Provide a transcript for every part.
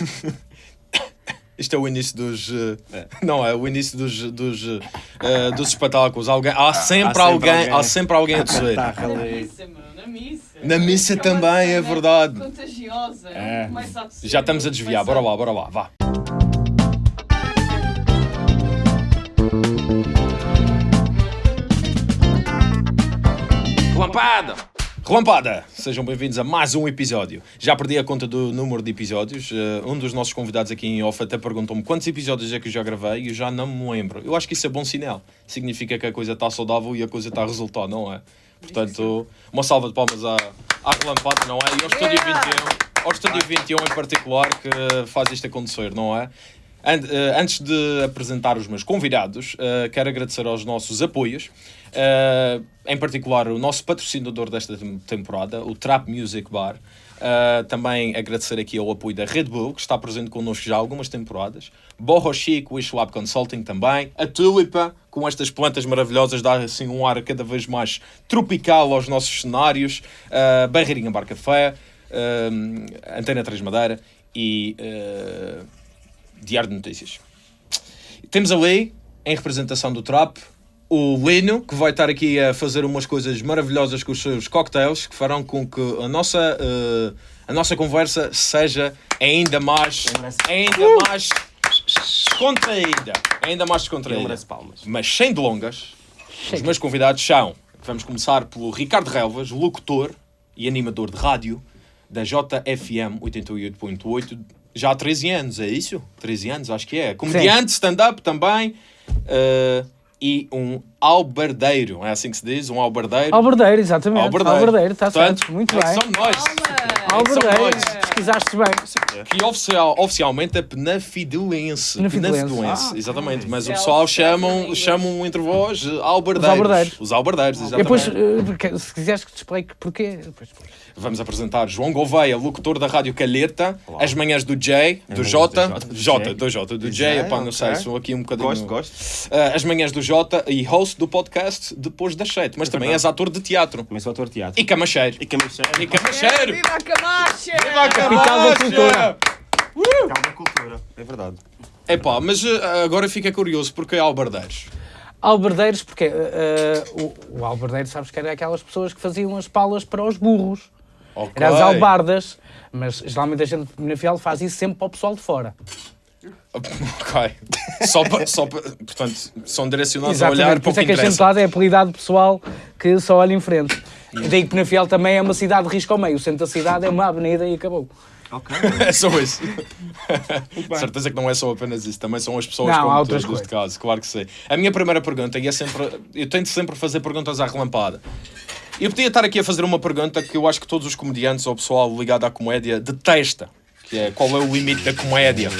Isto é o início dos. eh, Não, é o início dos, dos, eh, dos espetáculos. Alguém, há, sempre sempre alguém, alguém. há sempre alguém a. Tá, Na missa, na missa. Na missa Aquela também, é verdade. Contagiosa. É. Já estamos a desviar, bora lá, bora lá, vá. Relampada! Relampada! Sejam bem-vindos a mais um episódio. Já perdi a conta do número de episódios. Eh, um dos nossos convidados aqui em off até perguntou-me quantos episódios é que eu já gravei e eu já não me lembro. Eu acho que isso é bom sinal. Significa que a coisa está saudável e a coisa está a resultar, não é? Portanto, uma salva de palmas à, à Relampada, não é? E ao Estúdio Yeah! 21, ao Estúdio 21 em particular, que faz isto acontecer, não é? Eh, Antes de apresentar os meus convidados, eh, quero agradecer aos nossos apoios, eh, em particular o nosso patrocinador desta tem- temporada, o Trap Music Bar. Eh, também agradecer aqui ao apoio da Red Bull, que está presente connosco já há algumas temporadas. Borro Chic, Wish Lab Consulting também. A Tulipa, com estas plantas maravilhosas, dá assim um ar cada vez mais tropical aos nossos cenários. Eh, Barreirinha Bar Café, eh, Antena 3 Madeira e... Diário de Notícias. Temos ali, em representação do Trap, o Lino, que vai estar aqui a fazer umas coisas maravilhosas com os seus cocktails, que farão com que a nossa, eh, a nossa conversa seja ainda mais, ainda mais descontraída. Ainda mais descontraída. palmas. Mas sem delongas, os meus convidados são, vamos começar pelo Ricardo Relvas, locutor e animador de rádio da JFM 88.8, já há 13 anos, é isso? 13 anos, acho que é. Comediante, stand-up também, eh, e um albardeiro, é assim que se diz? Um albardeiro. Alberdeiro, exatamente. Albardeiro. Alberdeiro, está Portanto, certo. Muito é bem. Somos nós. Alberdeiro, nós. pesquisaste bem. Que oficial, oficialmente é penafidelense. Penafidelense. Penafidelense, Ah, exatamente. Mas o É pessoal o chamam, chamam entre vós eh, albardeiros. Os albardeiros. Os albardeiros, E exatamente. depois, eh, se quiseres que te explique porquê. Depois, Vamos apresentar João Gouveia, locutor da Rádio Calheta, as manhãs do J, do J, do J, do J, J. do J, do J, J, epá, não sei, ok. sou aqui um bocadinho... Gosto, gosto. Ah, as manhãs do J e host do podcast Depois das Sete, mas também és verdade. ator de teatro. Também sou ator de teatro. E camacheiro. E camacheiro. E camacheiro! Viva a Camacha! Viva a Capital da Camacha! Calma, cultura. É verdade. Epá, mas eh, agora fica curioso, porque é albardeiros? Alberdeiros, porque eh, eh, o, o alberdeiro, sabes que era aquelas pessoas que faziam as palas para os burros. Ok. Eram as albardas. Mas geralmente a gente na Fiel faz isso sempre para o pessoal de fora. Ok. Só para, só para, portanto, são direcionados a Exatamente, olhar por para o isso que é que a gente interessa. lado é apelidado pessoal que só olha em frente. E daí que Penafiel também é uma cidade de risco ao meio. O centro da cidade é uma avenida e acabou. Ok. É só isso. Certeza que não é só apenas isso, também são as pessoas Não, como há outras neste coisas. caso, claro que sim. A minha primeira pergunta, e é sempre. Eu tento sempre fazer perguntas à relampada. Eu podia estar aqui a fazer uma pergunta que eu acho que todos os comediantes ou o pessoal ligado à comédia detesta. Que é qual é o limite da comédia?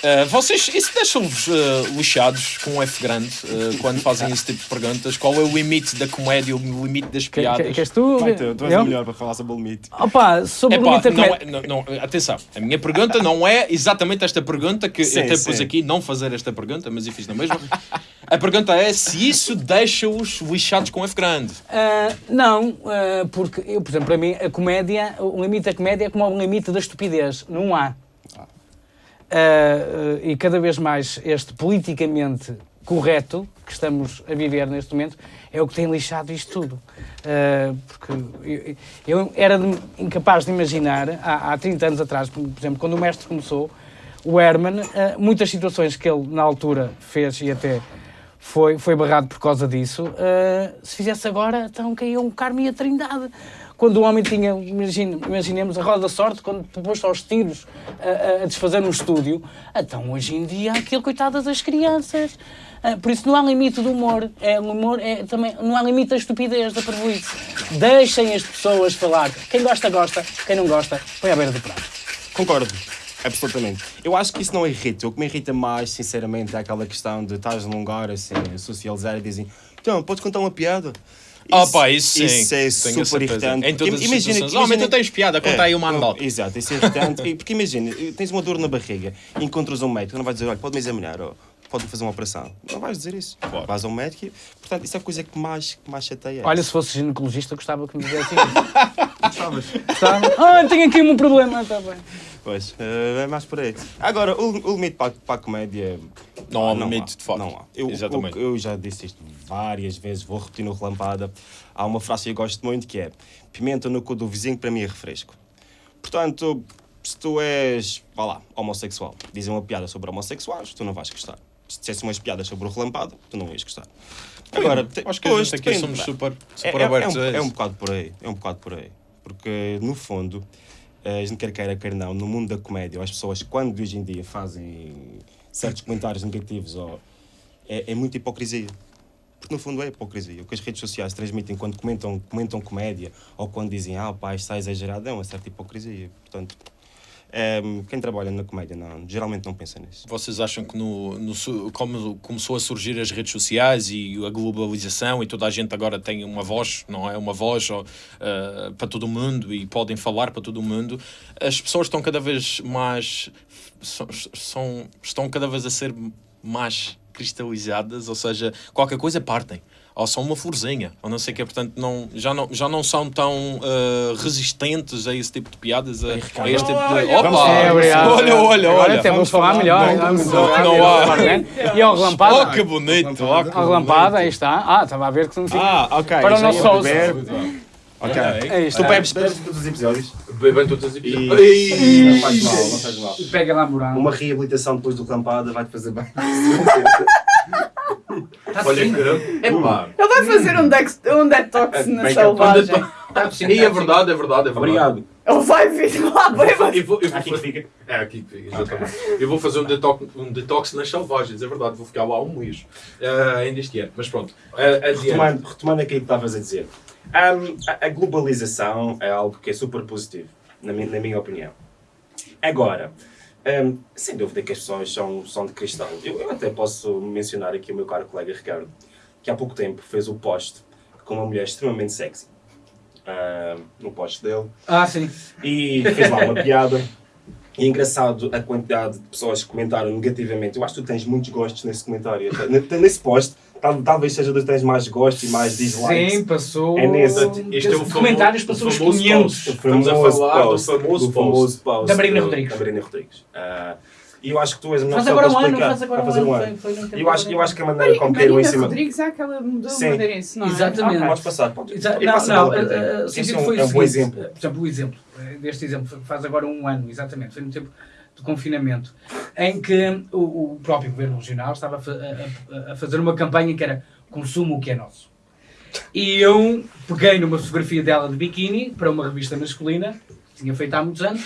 Uh, vocês, isso deixa-vos uh, lixados com um F grande uh, quando fazem esse tipo de perguntas? Qual é o limite da comédia, o limite das Que, piadas? que, queres tu? Vai, tu, tu és Eu? melhor para falar sobre o limite. Opa, sobre o limite não é- não- não, atenção, a minha pergunta não é exatamente esta pergunta, que Sim, eu até pus sim. aqui não fazer esta pergunta, mas eu fiz na mesma. A pergunta é se isso deixa-os lixados com F grande. Não, porque eu, por exemplo, para mim, a comédia, o limite da comédia é como o limite da estupidez. Não há. Ah, e cada vez mais este politicamente correto que estamos a viver neste momento é o que tem lixado isto tudo. Ah, porque eu, eu era de- incapaz de imaginar, há, há 30 anos atrás, por exemplo, quando o mestre começou, o Herman, ah, muitas situações que ele na altura fez e até foi, foi barrado por causa disso. se fizesse agora, então caía um Carmo e a Trindade. Quando o homem tinha, imagine, imaginemos a roda da sorte, quando pôs aos tiros a, a desfazer no estúdio, então hoje em dia aquilo, coitadas das crianças. Ah, por isso não há limite do humor. É, o humor é também, não há limite da estupidez, da parvoíce. Deixem as pessoas falar. Quem gosta, gosta. Quem não gosta, põe à beira do prato. Concordo. Absolutamente. Eu acho que isso não irrita. O que me irrita mais, sinceramente, é aquela questão de estás num lugar assim, socializar e dizem então, podes contar uma piada? Ah, pá, isso sim. Isso é Tenho super irritante. Em todas Porque as situações. imagina, Homem, tu tens piada, conta aí uma anedota. Exato, isso é irritante. Porque imagina, tens uma dor na barriga e encontras um médico, não vais dizer, olha, pode-me examinar, ou pode-me fazer uma operação. Não vais dizer isso. Claro. Vais ao médico e, portanto, isso é a coisa que mais, que mais chateia. Olha, se fosse ginecologista, gostava que me dissesse isso. Gostava? Ah, tenho aqui um problema. Está bem. Pois, eh, é mais por aí. Agora, o, o limite para, para a comédia. Não há não limite, de facto. Não há. Eu, Exatamente. o- eu já disse isto várias vezes, vou repetir no relampada. Há uma frase que eu gosto muito que é: pimenta no cu do vizinho para mim é refresco. Portanto, se tu és, vá lá, homossexual, dizem uma piada sobre homossexuais, tu não vais gostar. Se dissesse umas piadas sobre o relampado, tu não ias gostar. Agora, Acho que gente aqui somos super, É, super é- abertos é, um, a é um bocado por aí, é um bocado por aí. Porque, no fundo, a gente quer queira, quer não, no mundo da comédia, as pessoas, quando hoje em dia fazem certos comentários negativos, ou, é, é muita hipocrisia. Porque, no fundo, é hipocrisia. O que as redes sociais transmitem quando comentam, comentam comédia, ou quando dizem, ah, pá, está exagerado, é uma certa hipocrisia. Portanto, ehm, quem trabalha na comédia, não, geralmente não pensa nisso. Vocês acham que no, no como começou a surgir as redes sociais e a globalização e toda a gente agora tem uma voz, não é? Uma voz eh, para todo mundo e podem falar para todo mundo, as pessoas estão cada vez mais são, são- estão cada vez a ser mais cristalizadas, ou seja, qualquer coisa partem. Ou são uma florzinha, ou não sei o que, portanto, não, já, não, já não são tão eh, resistentes a esse tipo de piadas, a, a este tipo de. Olha, Opa! É, olha, olha, olha! até vamos falar melhor. não, há. E ao relampada. Oh, que bonito! Oh, que Ao relampada, aí está. Ah, estava a ver que não fica. Ah, ok. Para o nosso beber. Ok. Aí está. Tu bebes, bebes todos os episódios? Bebem todos os episódios. Não faz mal, não faz mal. Pega lá, Morão. Uma reabilitação depois do relampada vai-te fazer bem. Olha que. Epá. Ele vai fazer um, dex, um detox na Bem selvagem. E é verdade, é verdade, é verdade. Obrigado. Ele vai vir lá, bêbado. Eu vou, eu vou Aqui fazer- fica. É, aqui que fica, exatamente. Eu vou fazer um detox, um detox nas selvagens, é verdade, vou ficar lá um mês. eh, ainda este ano, mas pronto. adiante. Retomando, retomando aquilo que estavas a dizer. Ahm, a, a globalização é algo que é super positivo, na minha, na minha opinião. Agora, ahm, sem dúvida que as pessoas são, são de cristal. Eu, eu até posso mencionar aqui o meu caro colega Ricardo, que há pouco tempo fez o post com uma mulher extremamente sexy. ahm, no post dele. Ah, sim. e fez lá uma piada. E é engraçado a quantidade de pessoas que comentaram negativamente. Eu acho que tu tens muitos gostos nesse comentário. Nesse post, talvez seja dos que tens mais gostos e mais dislikes. Sim, passou. É nesse. Este é o famo- comentários passou os famoso 500. post. Estamos a falar do famoso do post. famoso post Da Marina Rodrigues. Da Marina Rodrigues. Ah, e eu acho que tu és a melhor Faz pessoa agora um para ano, explicar. faz agora Vai um fazer ano. Foi, foi Eu acho, eu acho que a maneira como caiu em cima. Rodrigues é aquela mudou Sim. madeirense, não é? Exatamente. Podes passar, podes. Exa- Não, passo a não, bola para ti. eh, eh, o Esse sentido é um- foi é um bom exemplo. Por exemplo, o exemplo deste exemplo faz agora um ano, exatamente, foi no tempo de confinamento, em que o, o próprio governo regional estava a, a- a- fazer uma campanha que era consumo o que é nosso. E eu peguei numa fotografia dela de biquíni para uma revista masculina, que tinha feito há muitos anos,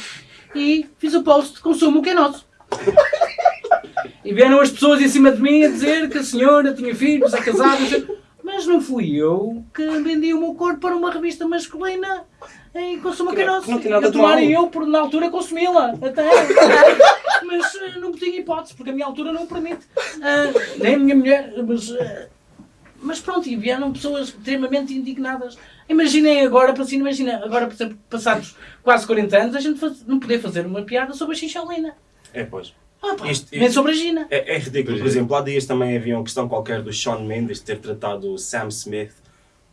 e fiz o post consumo o que é nosso. E vieram as pessoas em cima de mim a dizer que a senhora tinha filhos, é casada, mas não fui eu que vendi o meu corpo para uma revista masculina em consumo é não- não tem nada Eu de mal. eu, por na altura, consumi-la. Até. mas eh, não tinha hipótese, porque a minha altura não o permite. Ah, nem a minha mulher, mas. ah, mas pronto, e vieram pessoas extremamente indignadas. Imaginem agora, para assim, imagina, agora, por exemplo, passados quase 40 anos, a gente faz- não poder fazer uma piada sobre a xixolina. É, pois. Ah, pá, nem sobre a Gina. É, é ridículo. Por exemplo, há dias também havia uma questão qualquer do Sean Mendes ter tratado o Sam Smith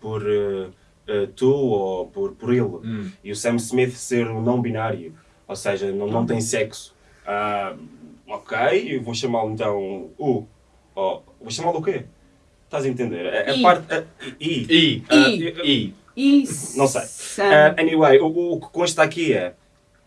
por eh, eh, tu ou por, por ele. Hum. E o Sam Smith ser um não binário, ou seja, não, não tem sexo. Ah, ok, eu vou chamá-lo então U. Ou, vou chamá-lo o quê? Estás a entender? A, a I. parte. a- I. E. E. ah, E. Isso. Não sei. Ah, anyway, o, o que consta aqui é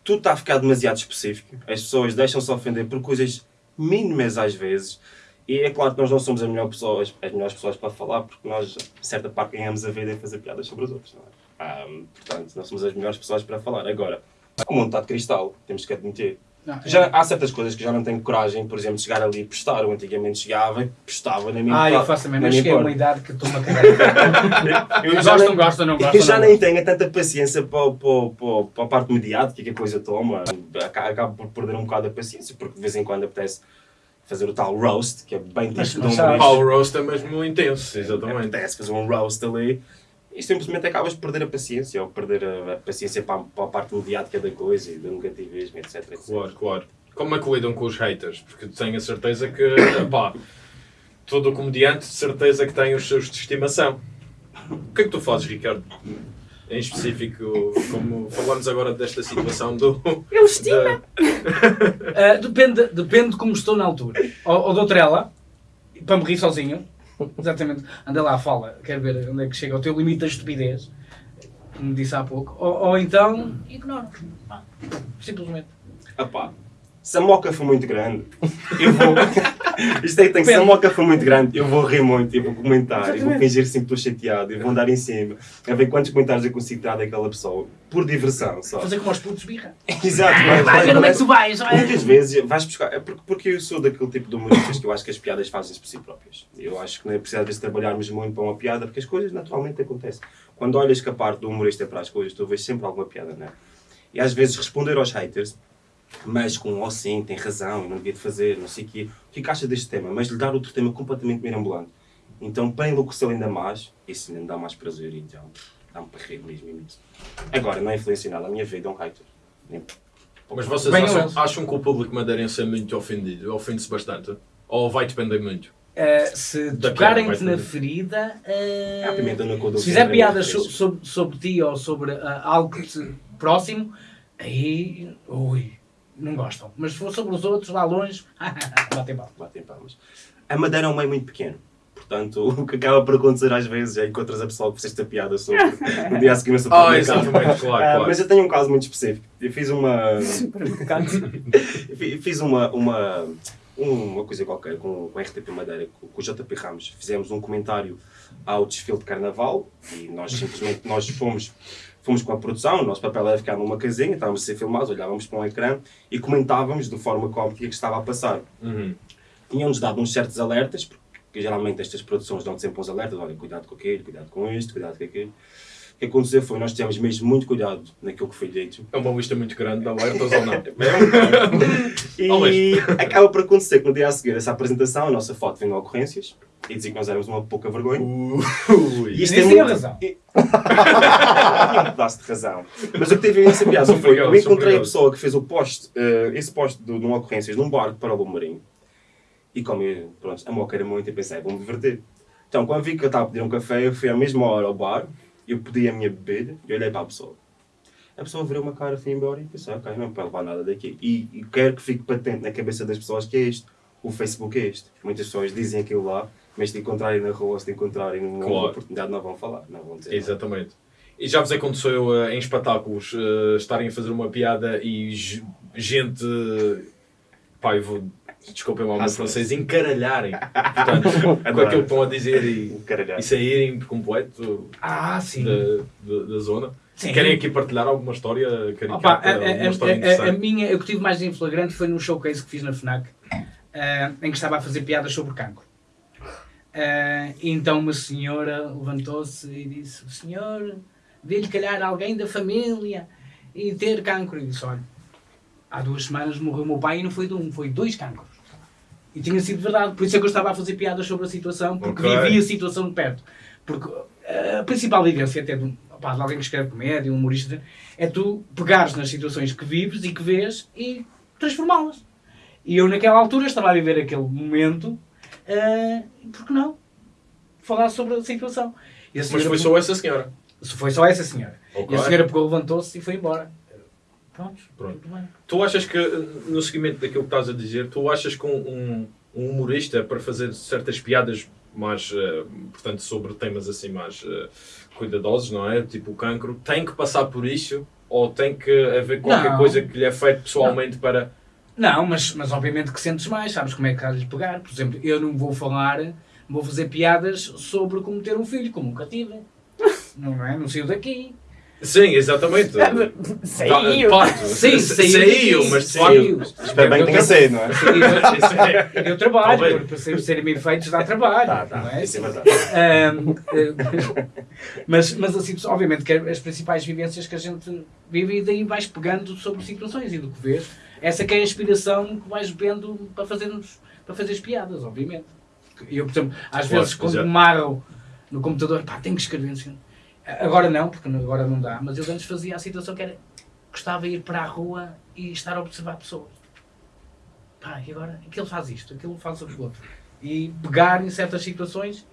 tudo está a ficar demasiado específico. As pessoas deixam-se ofender por coisas mínimas às vezes. E é claro que nós não somos as melhores pessoas, as melhores pessoas para falar, porque nós, certa parte, ganhamos a vida em fazer piadas sobre os outros. Não é? Ah, portanto, nós somos as melhores pessoas para falar. Agora, o mundo está de cristal, temos que admitir. Não, Já, há certas coisas que já não tenho coragem, por exemplo, de chegar ali e postar. Eu antigamente chegava e postava na minha Ah, eu faço também, mas cheguei a uma porta. idade que estou-me a cagar. Eu já Gosto, nem- não gosto, não gosto. eu já não nem tenho tanta paciência para, para, para, para a parte mediática que a coisa toma. Aca- Acabo por perder um bocado a paciência, porque de vez em quando apetece fazer o tal roast, que é bem Mas- típico mas de um. Power roast é mesmo intenso, exatamente. Apetece fazer um roast ali e simplesmente acabas por perder a paciência, ou perder a, a paciência para, a- para a parte mediática da coisa e do negativismo, etc. etc. Claro, claro. Como é que lidam com os haters? Porque tenho a certeza que, pá, todo comediante de certeza que tem os seus de estimação. O que é que tu fazes, Ricardo? Em específico, como falamos agora desta situação do... Ele estima. da- Ah, depende, depende de como estou na altura. Ou, ou dou trela, para me rir sozinho. Exatamente. Anda lá, fala. Quero ver onde é que chega o teu limite da estupidez. Como disse há pouco. Ou, ou então, ignoro. Pá, Simplesmente. Epá, se a moca for muito grande, eu vou. Isto aí tem que se a moca for muito grande, eu vou rir muito, eu vou comentar, eu vou fingir sempre que estou chateado, eu vou andar em cima, a ver quantos comentários eu consigo tirar daquela pessoa, por diversão, só. Fazer como aos putos birra. Exato, mas, Vai ver onde é que tu vais. vai. Muitas vezes vais buscar. É porque, porque eu sou daquele tipo de humoristas que eu acho que as piadas fazem-se por si próprias. Eu acho que não é preciso às vezes trabalharmos muito para uma piada, porque as coisas naturalmente acontecem. Quando olhas que a parte do humorista é para as coisas, tu vês sempre alguma piada, não é? E às vezes responder aos haters, mas com oh sim, tem razão, eu não devia de fazer, não sei o quê. O que é que acha deste tema? Mas lhe dar outro tema completamente mirambulante. Então, para enlouquecer ainda mais, isso ainda me dá mais prazer, então dá-me para rir mesmo imenso. Agora, não é influencia nada a minha vida, é um hater. Nem- Mas vocês Bem, acham, acham que o público madeirense é muito ofendido? Ofende-se bastante? Ou vai depender muito? Ah, se tocarem-te na ferida. a pimenta na cor do se fizer piadas so- sobre, sobre ti ou sobre ah, algo que te próximo, aí. Ui, não gostam. Mas se for sobre os outros, lá longe, batem palma. batem palmas. A Madeira é um meio muito pequeno. Portanto, o que acaba por acontecer às vezes é encontras a pessoa que fizeste a piada sobre no dia a seguir no Ah, supermercado. exatamente, claro, Ah, claro. Mas eu tenho um caso muito específico. Eu fiz uma. Supermercado. fiz uma. uma uma coisa qualquer com, com a RTP Madeira, com, com o JP Ramos. Fizemos um comentário ao desfile de carnaval e nós simplesmente nós fomos, fomos com a produção. O nosso papel era ficar numa casinha, estávamos a ser filmados, olhávamos para um ecrã e comentávamos de forma cómica que estava a passar Uhum. tinham-nos dado uns certos alertas, porque geralmente estas produções dão sempre uns alertas, olha, cuidado com aquilo, cuidado com isto, cuidado com aquilo. O que aconteceu foi, nós tivemos mesmo muito cuidado naquilo que foi dito. É uma lista muito grande de alertas ou não? E acaba por acontecer que no dia a seguir essa apresentação, a nossa foto vem no ocorrências e dizia que nós éramos uma pouca vergonha. Ui. E isto Nem é tinha muito... razão. E- um pedaço de razão. Mas o que teve essa piada foi, eu encontrei a pessoa que fez o post, eh, esse post do, num ocorrências num bar para o Marinho. E como eu, pronto, a moca era muito, eu pensei, vou-me divertir. Então, quando vi que eu estava a pedir um café, eu fui à mesma hora ao bar, eu pedi a minha bebida e olhei para a pessoa. A pessoa virou uma cara, foi embora e pensei, ok, não para levar nada daqui. E, e quero que fique patente na cabeça das pessoas que é isto. O Facebook é este. Muitas pessoas dizem aquilo lá, mas se te encontrarem na rua, se te encontrarem numa Claro. oportunidade, não vão falar, não vão dizer. nada. Exatamente. E já vos aconteceu eh, em espetáculos eh, estarem a fazer uma piada e ge- gente. Pá, eu vou. Desculpem lá o meu francês, encaralharem. Portanto, com aquilo que estão a dizer e, e saírem por completo Ah, sim. da, da, da zona. Sim. Querem aqui partilhar alguma história caricata? Opa, a, a- alguma a- história a- a minha, eu que tive mais em flagrante foi num showcase que fiz na FNAC, ah, em que estava a fazer piadas sobre cancro. E então uma senhora levantou-se e disse: Senhor, vê-lhe calhar alguém da família e ter cancro. E disse: Olha, há duas semanas morreu o meu pai e não foi de um, foi dois cancros. E tinha sido verdade, por isso é que eu estava a fazer piadas sobre a situação, porque Ok. vivi a situação de perto. Porque ah, a principal vivência até de, um- opá, de alguém que escreve comédia, um humorista, é tu pegares nas situações que vives e que vês e transformá-las. E eu naquela altura estava a viver aquele momento, ah, por que não? Falar sobre a situação. Mas foi pegou- só essa senhora. Foi só essa senhora. Ok. E a senhora pegou, levantou-se e foi embora. Pronto, Pronto. Tu achas que, no seguimento daquilo que estás a dizer, tu achas que um, um- um humorista, para fazer certas piadas mais, eh, portanto, sobre temas assim mais eh, cuidadosos, não é? Tipo o cancro, tem que passar por isso? Ou tem que haver qualquer Não. coisa que lhe é feito pessoalmente para... Não, mas, mas obviamente que sentes mais, sabes como é que há de lhe pegar. Por exemplo, eu não vou falar, vou fazer piadas sobre como ter um filho, como nunca tive. Não é? Não saiu daqui. Sim, exatamente. Saiu. Sim, sa- saiu mas Saiu. Espero bem que tenha Eu- saído, não é? É- E deu trabalho, para ser- serem bem feitos dá trabalho. Tá, tá, não é? isso é verdade. Ahm, mas, mas assim, obviamente, que as principais vivências que a gente vive e daí vais pegando sobre situações e do que vês. Essa que é a inspiração que vais vendo para fazermos para fazer as piadas, obviamente. Eu, por exemplo, às Claro, vezes quando me marro no computador, pá, tenho que escrever. sei. Agora não, porque agora não dá, mas eu antes fazia a situação que era gostava de ir para a rua e estar a observar pessoas. Pá, e agora aquele faz isto, aquele faz aquilo outro. E pegar em certas situações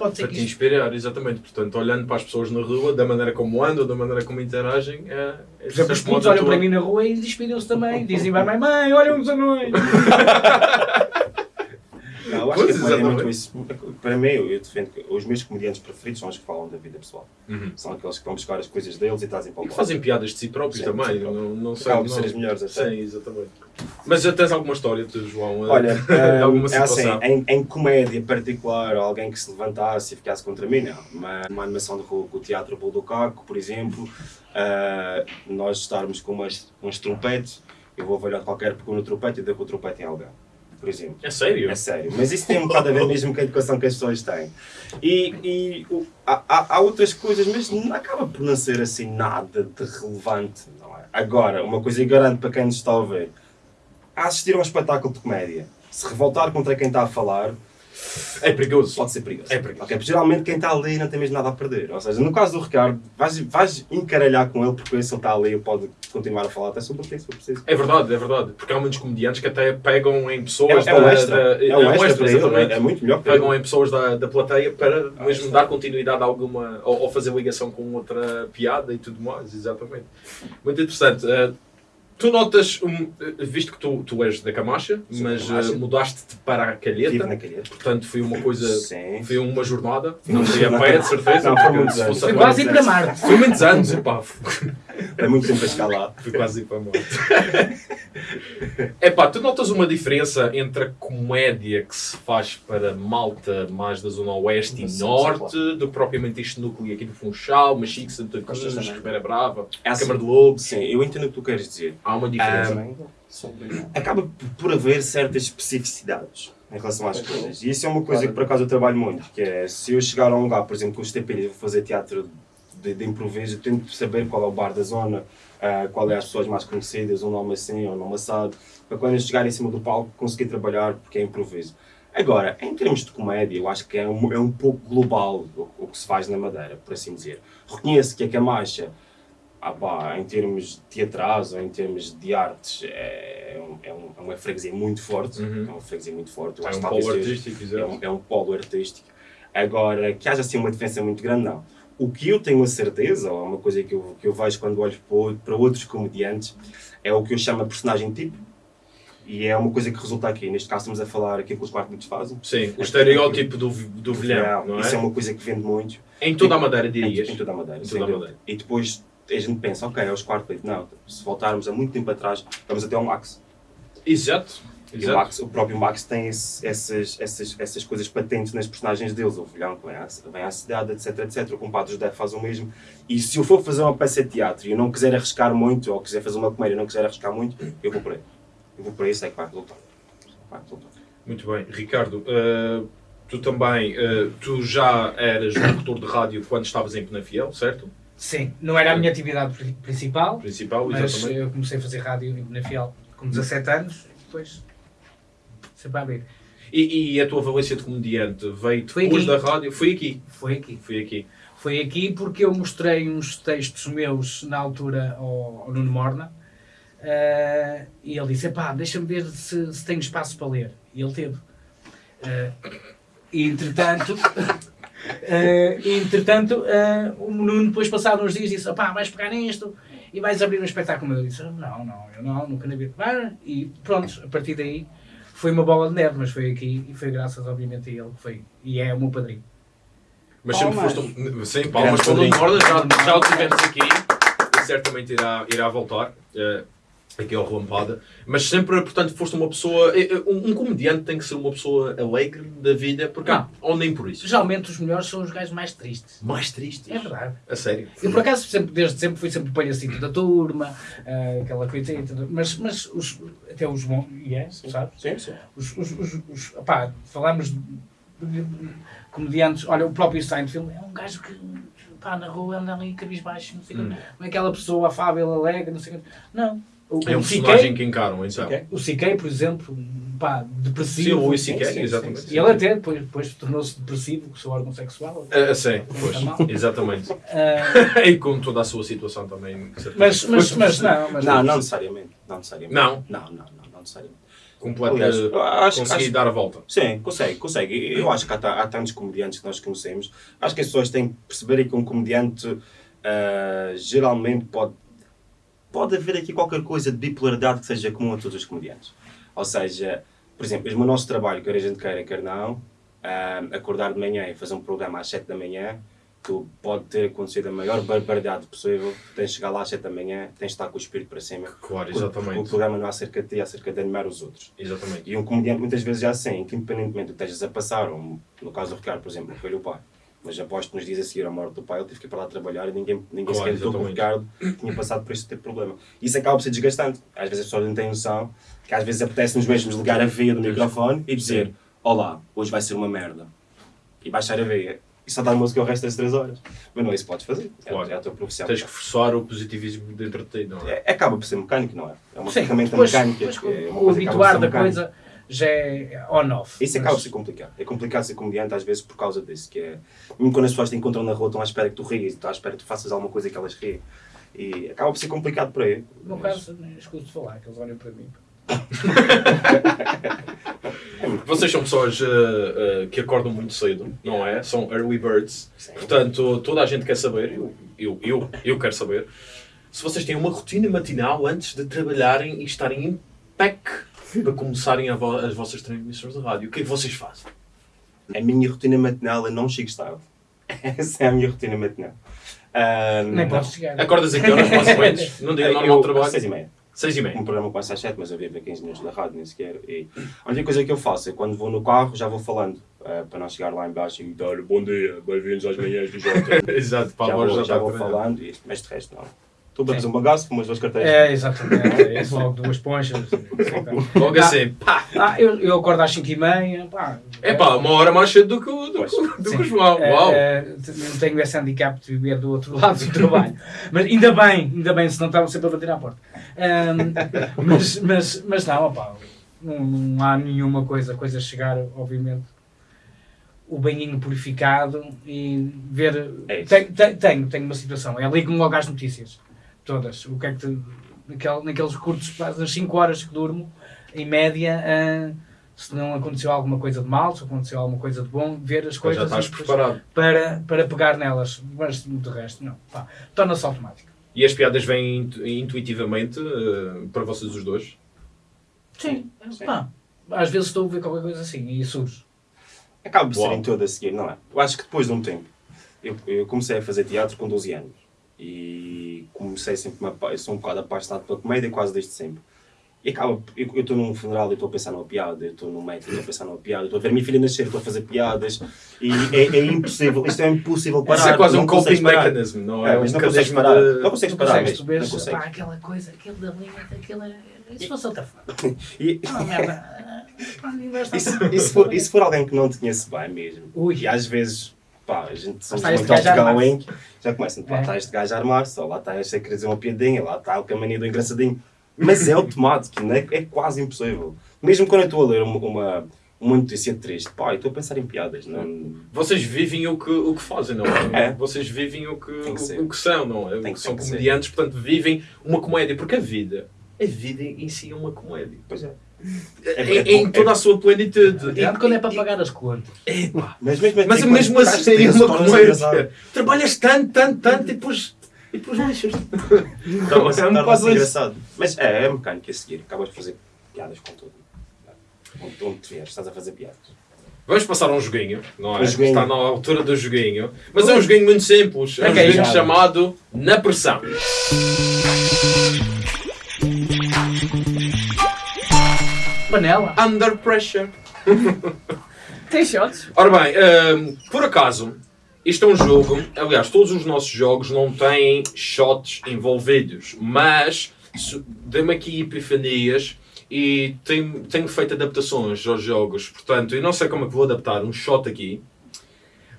pode ser Para que te inspirar, exatamente. Portanto, olhando para as pessoas na rua, da maneira como andam, da maneira como interagem, é. é Por exemplo, os putos a olham tua- para mim na rua e inspiram-se também. Dizem, vai, mãe, mãe, olha uns anões. Não, eu acho Pois, que é muito isso. Para mim, eu, defendo que os meus comediantes preferidos são os que falam da vida pessoal. Uhum. São aqueles que vão buscar as coisas deles e trazem para o E que fazem piadas de si próprios Sim, também. não, não sei. Acabam ser as melhores até. Sim, exatamente. Mas já tens alguma história, tu, João? Olha, de alguma é assim, situação? em, em comédia particular, alguém que se levantasse e ficasse contra mim, não. Uma, uma animação de rua com o Teatro Buldocaco, por exemplo, ah, nós estarmos com umas, uns trompetes, eu vou avaliar qualquer pequeno trompete e dou com o trompete em alguém, por exemplo. É sério? É sério, mas isso tem um bocado a ver mesmo com a educação que as pessoas têm. E, e o- há, há- outras coisas, mas não acaba por não ser assim nada de relevante, não é? Agora, uma coisa que garanto para quem nos está a ouvir, a assistir a um espetáculo de comédia, se revoltar contra quem está a falar, É perigoso. pode ser perigoso. É perigoso. Ok, porque geralmente quem está ali não tem mesmo nada a perder. Ou seja, no caso do Ricardo, vais, vais encaralhar com ele porque se ele está ali pode continuar a falar até sobre o que se for preciso. É verdade, é verdade. Porque há muitos comediantes que até pegam em pessoas É, é um da- extra. da- é um extra, para ele, exatamente. é, é muito melhor para Pegam ele. em pessoas da, da plateia para Ah, mesmo dar continuidade a alguma. Ou, ou fazer ligação com outra piada e tudo mais, exatamente. Muito interessante. Eh, tu notas, um, visto que tu, tu és da Camacha, Sou mas Camacha. eh, mudaste-te para a Calheta, na calheta. portanto foi uma coisa. Sim. Foi uma jornada, Foi não fui a pé, de certeza. Não, foi muitos anos. Foi agora- quase ir para Marte. Foi muitos anos, epá. É muito tempo a lá. Fui quase ir para a morte. Epá, tu notas uma diferença entre a comédia que se faz para malta mais da zona oeste e Sim, norte, sim, do que propriamente este núcleo aqui do Funchal, Machique, Santa Cruz? Ribeira Brava, É assim, Câmara de Lobos. Sim, eu entendo o que tu queres dizer. Há uma diferença. Ah, acaba por haver certas especificidades em relação às coisas. E isso é uma coisa que por acaso eu trabalho muito, que é se eu chegar a um lugar, por exemplo, com os TPD, vou fazer teatro de, de improviso, eu tento saber qual é o bar da zona, ah, qual é as pessoas mais conhecidas, um nome assim ou um nome assado, para quando eu chegar em cima do palco conseguir trabalhar, porque é improviso. Agora, em termos de comédia, eu acho que é um, é um pouco global o, o que se faz na Madeira, por assim dizer. Reconheço que a Camacha ah, pá, em termos teatrais ou em termos de artes, é, um, é, um, é uma freguesia muito forte. Uhum. É uma freguesia muito forte. Eu É um polo artístico, é um, é um polo artístico. Agora, que haja assim uma diferença muito grande, não. O que eu tenho a certeza, ou é uma coisa que eu, que eu vejo quando olho para, outros comediantes, é o que eu chamo de personagem tipo. E é uma coisa que resulta aqui. Neste caso, estamos a falar aquilo que os quartos fazem. Sim, o estereótipo do, do vilhão, não Isso é é? uma coisa que vende muito. Em toda a Madeira, Em, dirias. em toda a Madeira. Em toda a. Madeira. E depois a gente pensa, ok, é os quartos. Não, se voltarmos a muito tempo atrás, vamos até ao Max. Exato. E o. Max, o próprio Max tem esse- essas, essas, essas coisas patentes nas personagens deles. O vilhão que vem à, vem à cidade, etc, etc. O compadre José faz o mesmo. E se eu for fazer uma peça de teatro e eu não quiser arriscar muito, ou quiser fazer uma comédia e não quiser arriscar muito, eu vou por aí. Eu vou por aí e sei que vai resultar. Vai resultar. Muito bem. Ricardo, eh, tu também, eh, tu já eras locutor de rádio quando estavas em Penafiel, certo? Sim, não era a minha atividade pri- principal, Principal, mas exatamente. eu comecei a fazer rádio em Benafiel com 17 anos e depois sempre a abrir. E, e a tua valência de comediante veio Foi depois aqui. da rádio? Foi aqui. Foi aqui. Foi aqui. Foi aqui porque eu mostrei uns textos meus na altura ao, ao Nuno Morna eh, e ele disse: pá, deixa-me ver se, se tenho espaço para ler. E ele teve. Eh, e entretanto, e, entretanto eh, o Nuno depois passado uns dias disse: pá, vais pegar nisto e vais abrir um espetáculo. Eu disse: não, não, eu não, nunca na vida. E pronto, a partir daí foi uma bola de neve, mas foi aqui e foi graças, obviamente, a ele que foi. E é o meu padrinho. Mas sempre foste um... Sim, palmas Grande para o Nuno padrinho. Morda, já, já o tivemos aqui. E certamente irá, irá voltar. eh, aqui ao Relampada. Mas sempre, portanto, foste uma pessoa... eh, eh, Um, um comediante tem que ser uma pessoa alegre da vida, porque... Não. Ou nem por isso. Geralmente os melhores são os gajos mais tristes. Mais triste. É verdade. A sério. Eu, por acaso, sempre, desde sempre fui sempre o palhacito da turma, ah, aquela coisa, e tudo. mas, mas os, até os bons, e é, sabes? Sim, sim. Os, os, os, os opá, falamos de, comediantes, olha, o próprio Seinfeld é um gajo que, pá, na rua anda ali cabisbaixo, não sei o quê. não é aquela pessoa afável, alegre, não sei o quê. Não. O, É um o personagem que encaram, então. O CK, por exemplo, pá, Sim, depressivo. o Luís sim, C.K., sim, exatamente. sim, E ele até depois, depois tornou-se depressivo com o seu órgão sexual. Ah, sim, pois, exatamente. Ah, e com toda a sua situação também. mas, mas, mas não, mas Não, não necessariamente. Não necessariamente. Não? Não, não, não, não necessariamente. completa, Aliás, eu acho- conseguir acho- dar a volta. Sim, consegue, consegue. Eu acho que há, há tantos comediantes que nós conhecemos. Acho que as pessoas têm que perceber que um comediante ah, geralmente pode. Pode haver aqui qualquer coisa de bipolaridade que seja comum a todos os comediantes. Ou seja, por exemplo, mesmo o nosso trabalho, quer a gente queira, quer não, acordar de manhã e fazer um programa às 7 da manhã, tu pode ter acontecido a maior barbaridade possível, tens de chegar lá às 7 da manhã, tens de estar com o espírito para cima. Claro, Porque O exatamente. programa não é acerca de ti, é acerca de animar os outros. Exatamente. E um comediante muitas vezes já assim, que independentemente do que estejas a passar, ou no caso do Ricardo, por exemplo, foi o pai. Mas aposto que nos dias a seguir à morte do pai, ele teve que ir para lá trabalhar e ninguém, ninguém Claro, sequer notou que o. Ricardo tinha passado por este tipo de problema. Isso acaba por ser desgastante. Às vezes as pessoas não têm noção que às vezes apetece-nos mesmo ligar a veia do microfone e dizer: Olá, hoje vai ser uma merda. E baixar a veia. E só dar música o resto das 3 horas. Mas não é isso que podes fazer. É, Claro. é a tua profissão. Tens que forçar o positivismo dentro de ti, não é? É, acaba por ser mecânico, não é? É uma Sim, ferramenta depois, mecânica. depois é uma o habituar da mecânica. coisa já é on-off. Isso Mas- acaba por ser complicado. É complicado ser comediante às vezes por causa disso. Que é, mesmo quando as pessoas te encontram na rua, estão à espera que tu rias, estão à espera que tu faças alguma coisa que elas riem. E acaba por ser complicado para ele. No meu caso, escuto falar, que eles olham para mim. Vocês são pessoas eh, eh, que acordam muito cedo, não é? São early birds. Portanto, toda a gente quer saber, eu, eu, eu, eu quero saber, se vocês têm uma rotina matinal antes de trabalharem e estarem em PEC para começarem a vo- as vossas transmissões de rádio. O que é que vocês fazem? A minha rotina matinal eu não chego tarde. Essa é a minha rotina matinal. Ah, Nem não. posso chegar. Acordas a que horas mais ou menos? Dia Eu- normal de trabalho? Seis e meia. Seis e Um meia. programa começa às 7, mas eu vivo a 15 minutos da rádio, nem sequer. E a única coisa que eu faço é quando vou no carro, já vou falando. ah, para não chegar lá embaixo e dar bom dia, bem-vindos às manhãs do Jota. Exato, para já a voz vou, já já vou falando, e, mas de resto não. Estou a fazer um bagaço, fumo as duas carteiras. É, exatamente. É isso, logo duas ponchas. Logo assim, pá! Ah, eu, eu acordo às 5h30. Pá, É pá, uma hora mais cedo do que o, do, que o- do que o João. É, Uau! é, eu tenho esse handicap de viver do outro lado do trabalho. Mas ainda bem, ainda bem, senão estavam sempre a bater à porta. Ahm, mas, mas, mas não, opá, não, não há nenhuma coisa, coisa chegar, obviamente, o banhinho purificado e ver. É tenho, tenho, tenho, tenho uma situação, é ligo-me logo às notícias, todas. O que é que te, naquele, naqueles curtos, nas 5 horas que durmo, em média. ah, se não aconteceu alguma coisa de mal, se aconteceu alguma coisa de bom, ver as Já coisas estás e depois- preparado. para, para pegar nelas, mas de resto não. Torna-se automático. E as piadas vêm intu- intuitivamente eh, para vocês os dois? Sim. Pá, às vezes estou a ver qualquer coisa assim e surge. Acaba por ser Uau. em todo a seguir, não é? Eu acho que depois de um tempo, eu, eu comecei a fazer teatro com 12 anos e comecei sempre, uma, eu sou um bocado apaixonado pela comédia quase desde sempre. E acaba, eu estou num funeral e estou a pensar numa piada, eu estou num médico e estou a pensar numa piada, eu estou a ver minha filha nascer, estou a fazer piadas e é, é impossível, isto é impossível parar. Isso é quase não um consegues coping parar. mechanism, não é? É, um mas não consegues parar. de- Não consegues parar consegues, mesmo. tu Não consegues. pá, aquela coisa, aquele da linha, aquilo é... E se fosse outra forma? E, Ah, merda. E, e se for, e se for alguém que não te conhece bem mesmo, Ui. e às vezes, pá, a gente somos muito outgoing, já começam, lá É. está este gajo a armar-se, ou lá está este a querer dizer uma piadinha, lá está o caminho do engraçadinho. Mas é automático, não é? é quase impossível. Mesmo quando eu estou a ler uma, uma, uma notícia triste, pá, eu estou a pensar em piadas, não... Vocês vivem o que, o que fazem, não é? É. Vocês vivem o que, que o, o que são, não é? Tem que- são tem que ser. comediantes, portanto, vivem uma comédia. Porque a vida, a vida em si é uma comédia. Pois é. Em, é em bom, toda é- a sua plenitude. Grande quando é para E- pagar as contas. e- epá. Mas mesmo, Mas assim, mesmo assim é uma comédia. Trabalhas tanto, tanto, tanto e depois, e depois lixas. Torna-se Então, é um isso. engraçado. Mas é, é mecânico a seguir, acabas de fazer piadas com tudo. Onde, onde te vieres, estás a fazer piadas. Vamos passar a um joguinho, não é? Um joguinho. Está na altura do joguinho. Mas é um joguinho muito simples. É um joguinho já. chamado Na Pressão. Panela. Under Pressure. Tem shots? Ora bem, hum, por acaso, isto é um jogo. Aliás, todos os nossos jogos não têm shots envolvidos, mas dê-me aqui epifanias e tenho, tenho feito adaptações aos jogos. Portanto, eu não sei como é que vou adaptar um shot aqui,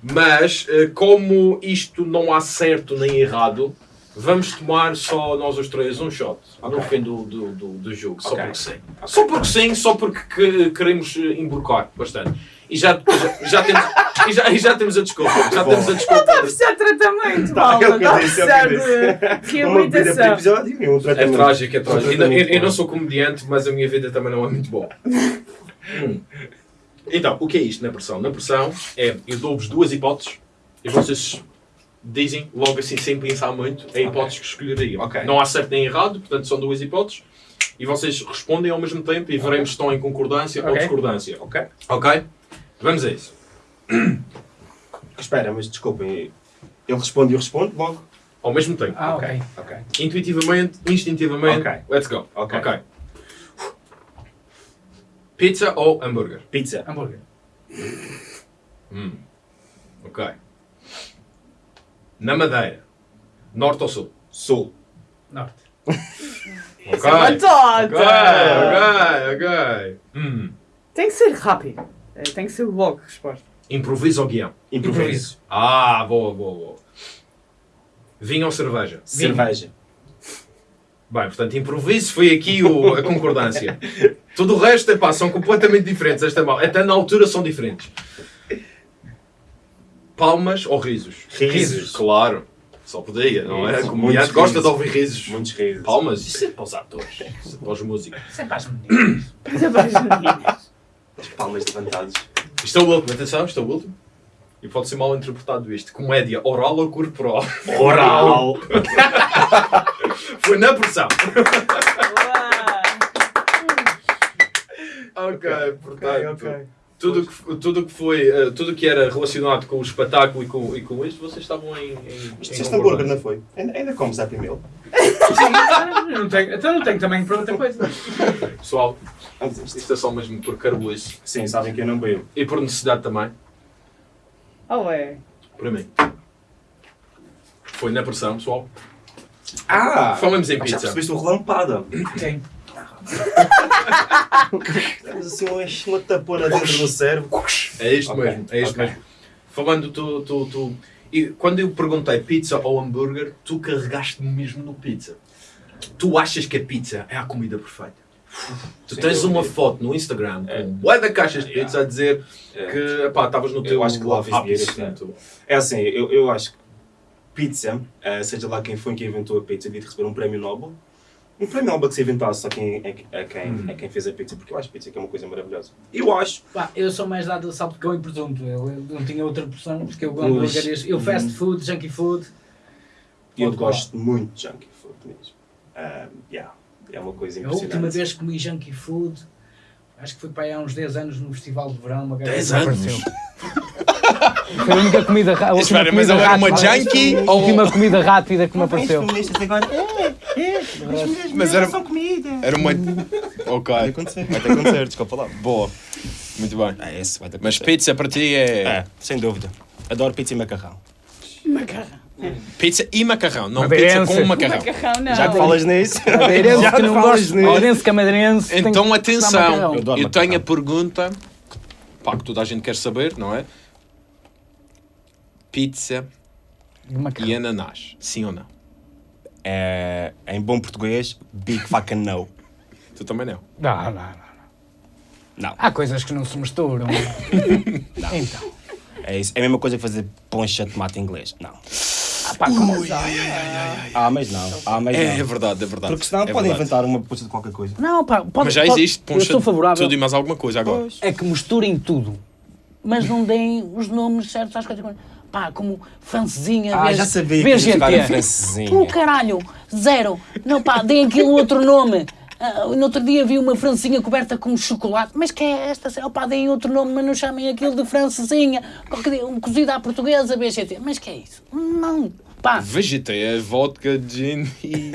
mas eh, como isto não há certo nem errado, vamos tomar só nós os três um shot no Ok. fim do, do, do, do jogo, só porque sim. Só porque sim, só porque que- queremos eh, emborcar bastante. E já, já, já temos, e, já, e já temos a desculpa. Já temos a desculpa. Está a precisar de tratamento, Tá, malta. é o que Está a é precisar de reabilitação. É trágico, é trágico. Eu, eu não bom. sou comediante, mas a minha vida também não é muito boa. Hum. Então, o que é isto na pressão? Na pressão é, eu dou-vos duas hipóteses e vocês dizem logo assim, sem pensar muito, a hipótese que escolheriam. Ok. Não há certo nem errado, portanto são duas hipóteses. E vocês respondem ao mesmo tempo e veremos se estão em concordância ou discordância. Ok. Ok? Vamos a isso. Espera, mas desculpem. Ele responde e eu respondo logo? Ao mesmo tempo. Ah, ok. Ok. Intuitivamente, instintivamente. Ok. Let's go. Ok. Pizza ou hambúrguer? Pizza. Hambúrguer. Hum. Ok. Na Madeira. Norte ou Sul? Sul. Norte. Ok. Isso é uma Ok, ok, ok. Hum. Tem que ser rápido. Eh, Tem que ser logo a resposta. Improviso ou guião? Improviso. Ah, boa, boa, boa. Vinho ou cerveja? Cerveja. Bem, portanto, improviso foi aqui o- a concordância. Tudo o resto, epá, são completamente diferentes. Esta mal. Até na altura são diferentes. Palmas ou risos? Risos. Claro. Só podia, não é? Risos. O comediante Muitos gosta de risos. ouvir risos. Muitos risos. Palmas? Isso é para os atores. Isso é para os músicos. Isso é para as meninas. Isso é para as meninas. As palmas levantadas. Isto é o último, atenção, isto é o último. E pode ser mal interpretado isto. Comédia oral ou corporal? Oral. Foi na pressão. Uau. Ok, portanto. Tudo que, tudo que foi, eh, tudo que era relacionado com o espetáculo e com, e com isto, vocês estavam em. em, Isto em este hambúrguer não foi? Ainda, ainda comes a primeiro? Sim, não tenho, então não tenho também para outra coisa. Pessoal, isto. é só mesmo por carbulice Sim, sabem que eu não bebo. e por necessidade também, Oh, é. para mim. Foi na pressão, pessoal. Ah! Falamos em Já pizza. percebeste o relampada. Quem? Temos assim uma, uma tapona dentro do cérebro. É isto Ok, mesmo, é isto ok. mesmo. Falando, tu, tu, tu. E quando eu perguntei pizza ou hambúrguer, tu carregaste-me mesmo no pizza. Tu achas que a pizza é a comida perfeita? Tu Sem tens uma foto no Instagram É. com bué de caixas de Yeah. pizza a dizer É. que estavas no Eu teu acho que love is ápice, beautiful. portanto. É assim, eu, eu acho que pizza, eh, seja lá quem foi que inventou a pizza, devia receber um prémio Nobel. Um prémio Nobel que se inventasse a quem, a, a quem, Uhum. a quem fez a pizza, porque eu acho pizza que é uma coisa maravilhosa. Eu acho. Pá, eu sou mais dado a salpicão e presunto. Eu, eu não tinha outra opção, porque eu Pois. hambúrgueres, eu fast food, junkie food. Eu gosto muito de junkie food mesmo. Ah, yeah, é uma coisa A impressionante. última vez que comi junkie food, acho que foi para aí há uns 10 anos no Festival de Verão. Uma gaja 10 que anos? Foi a única comida rápida. Espera, mas era uma junkie A ou. última comida rápida que me apareceu. agora. Mas era. Era uma. Ok. Vai acontecer, vai ter acontecer, desculpa lá. Boa. Muito bem. É, esse vai ter Mas pizza para ti é. É, sem dúvida. Adoro pizza e macarrão. Pizza e macarrão, não Madeirense. pizza com macarrão. Macarrão, não. Já que falas nisso. Madeirense Já que não nisso. Madeirense é Então atenção, macarrão. Eu eu tenho a macarrão. pergunta pá, que toda a gente quer saber, não é? Pizza e ananás, sim ou não? É, em bom português, big fucking no. Tu também não. Não, não, não. Não. Há coisas que não se misturam. Então. É, isso. é a mesma coisa que fazer poncha de tomate inglês. Não. Ah, pá, como... Ah, mas não. Ah, mas É, é não. verdade, é verdade. Porque senão é podem inventar uma poncha de qualquer coisa. Não, pá, pode, Mas já pode- existe Eu poncha sou de favorável. tudo e mais alguma coisa agora. É que misturem tudo. Mas não deem os nomes certos às coisas. Pá, como francesinha, Ah, VG- já sabia que ia francesinha. Oh, caralho, zero. Não, pá, deem aquilo outro nome. Ah, no outro dia vi uma francesinha coberta com chocolate. Mas que é esta? Oh, pá, deem outro nome, mas não chamem aquilo de francesinha. Qualquer dia, um cozido à portuguesa, VGT. Mas que é isso? Não. Pá, VGT é vodka, gin e,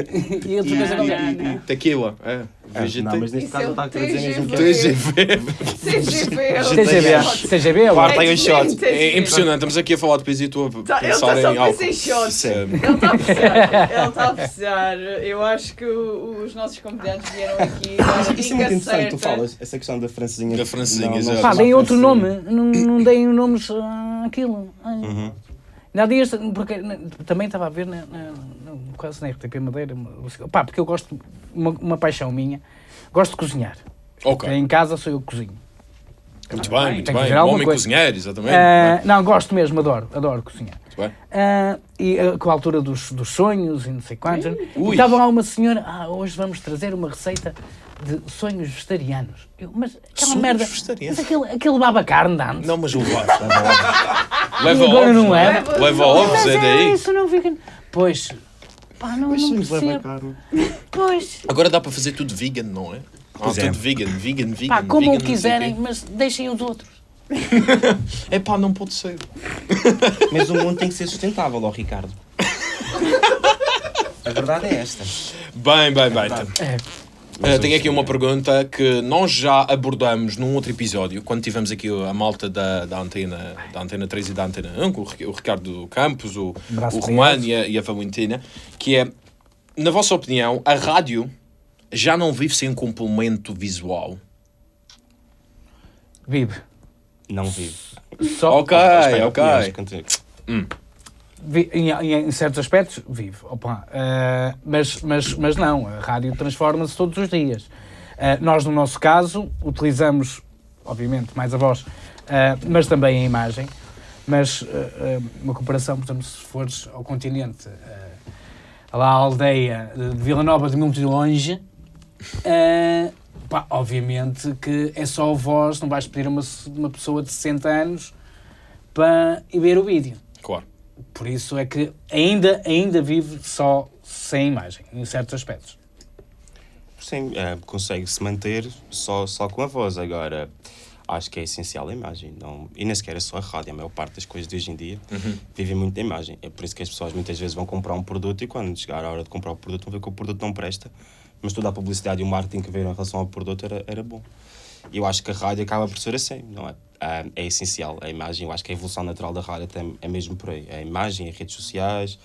e outra coisa qualquer. e tequila. É, VGT. Não, mas neste Isso caso é o está a querer dizer mesmo que TGV. é. TGV. CGV. CGB. CGB é Quarta bom. aí o shot. É impressionante, estamos aqui a falar de pizza e tu a ele pensar está só em a álcool. pensar em shots. Isso é- Ele está a apreciar. Ele está a apreciar. Eu acho que o- os nossos comediantes vieram aqui dar a Isso é dica muito interessante, tu certa. falas, essa questão da francesinha. Da francesinha, exato. Pá, chama deem outro nome. Não, não deem nomes ah, àquilo. Ai. Há dias, porque na- também estava a ver, na, na, no caso na RTP Madeira, pá, porque eu gosto, uma, uma paixão minha, gosto de cozinhar. Ok. Em casa sou eu que cozinho. Muito bem, muito Tem que bem. Um homem coisa. cozinheiro, exatamente. Ah, não, gosto mesmo, adoro, adoro cozinhar. Muito bem. Ah, e ah, com a altura dos, dos sonhos e não sei quantos. E estava lá uma senhora, ah, hoje vamos trazer uma receita de sonhos vegetarianos. Eu, mas aquela Sonhos merda. vegetarianos? Mas aquele, aquele baba carne de antes. Não, mas o Leva agora ovos, não é? leva? Leva ovos, Mas é daí. isso não fica. Pois. Pá, não, não percebo. Pois. Agora dá para fazer tudo vegan, não é? Ah, Pois é. tudo vegan, vegan, vegan. Pá, como vegan, o quiserem, mas deixem os outros. É pá, não pode ser. Mas o mundo tem que ser sustentável, ó Ricardo. A verdade é esta. Bem, bem, bem. É. Uh, tenho aqui uma pergunta que nós já abordamos num outro episódio, quando tivemos aqui a malta da, da, antena, da Antena 3 e da Antena 1, com o Ri- o Ricardo Campos, o, o Romano e a, e a Valentina, que é, na vossa opinião, a rádio já não vive sem um complemento visual? Vive. Não vive. Só, Ok, ok. opiniões, continua. Em, em- em certos aspectos, vive. Opa, ah, mas, mas, mas não, a rádio transforma-se todos os dias. Ah, nós, no nosso caso, utilizamos, obviamente, mais a voz, ah, mas também a imagem. Mas uma comparação, por exemplo, se fores ao continente, lá à aldeia de Vila Nova de muito longe, pá, obviamente que é só a voz, não vais pedir a uma, uma pessoa de 60 anos para ir ver o vídeo. Por isso é que ainda, ainda vive só sem imagem, em certos aspectos. Sim, é, consegue-se manter só, só com a voz. Agora, acho que é essencial a imagem. Não, e nem sequer é só a rádio. A maior parte das coisas de hoje em dia vivem muito da imagem. É por isso que as pessoas muitas vezes vão comprar um produto e quando chegar a hora de comprar o produto vão ver que o produto não presta. Mas toda a publicidade e o marketing que veio em relação ao produto era, era bom. E eu acho que a rádio acaba por ser assim, não é? Ah, é essencial a imagem. Eu acho que a evolução natural da rádio tem, é mesmo por aí. A imagem, as redes sociais,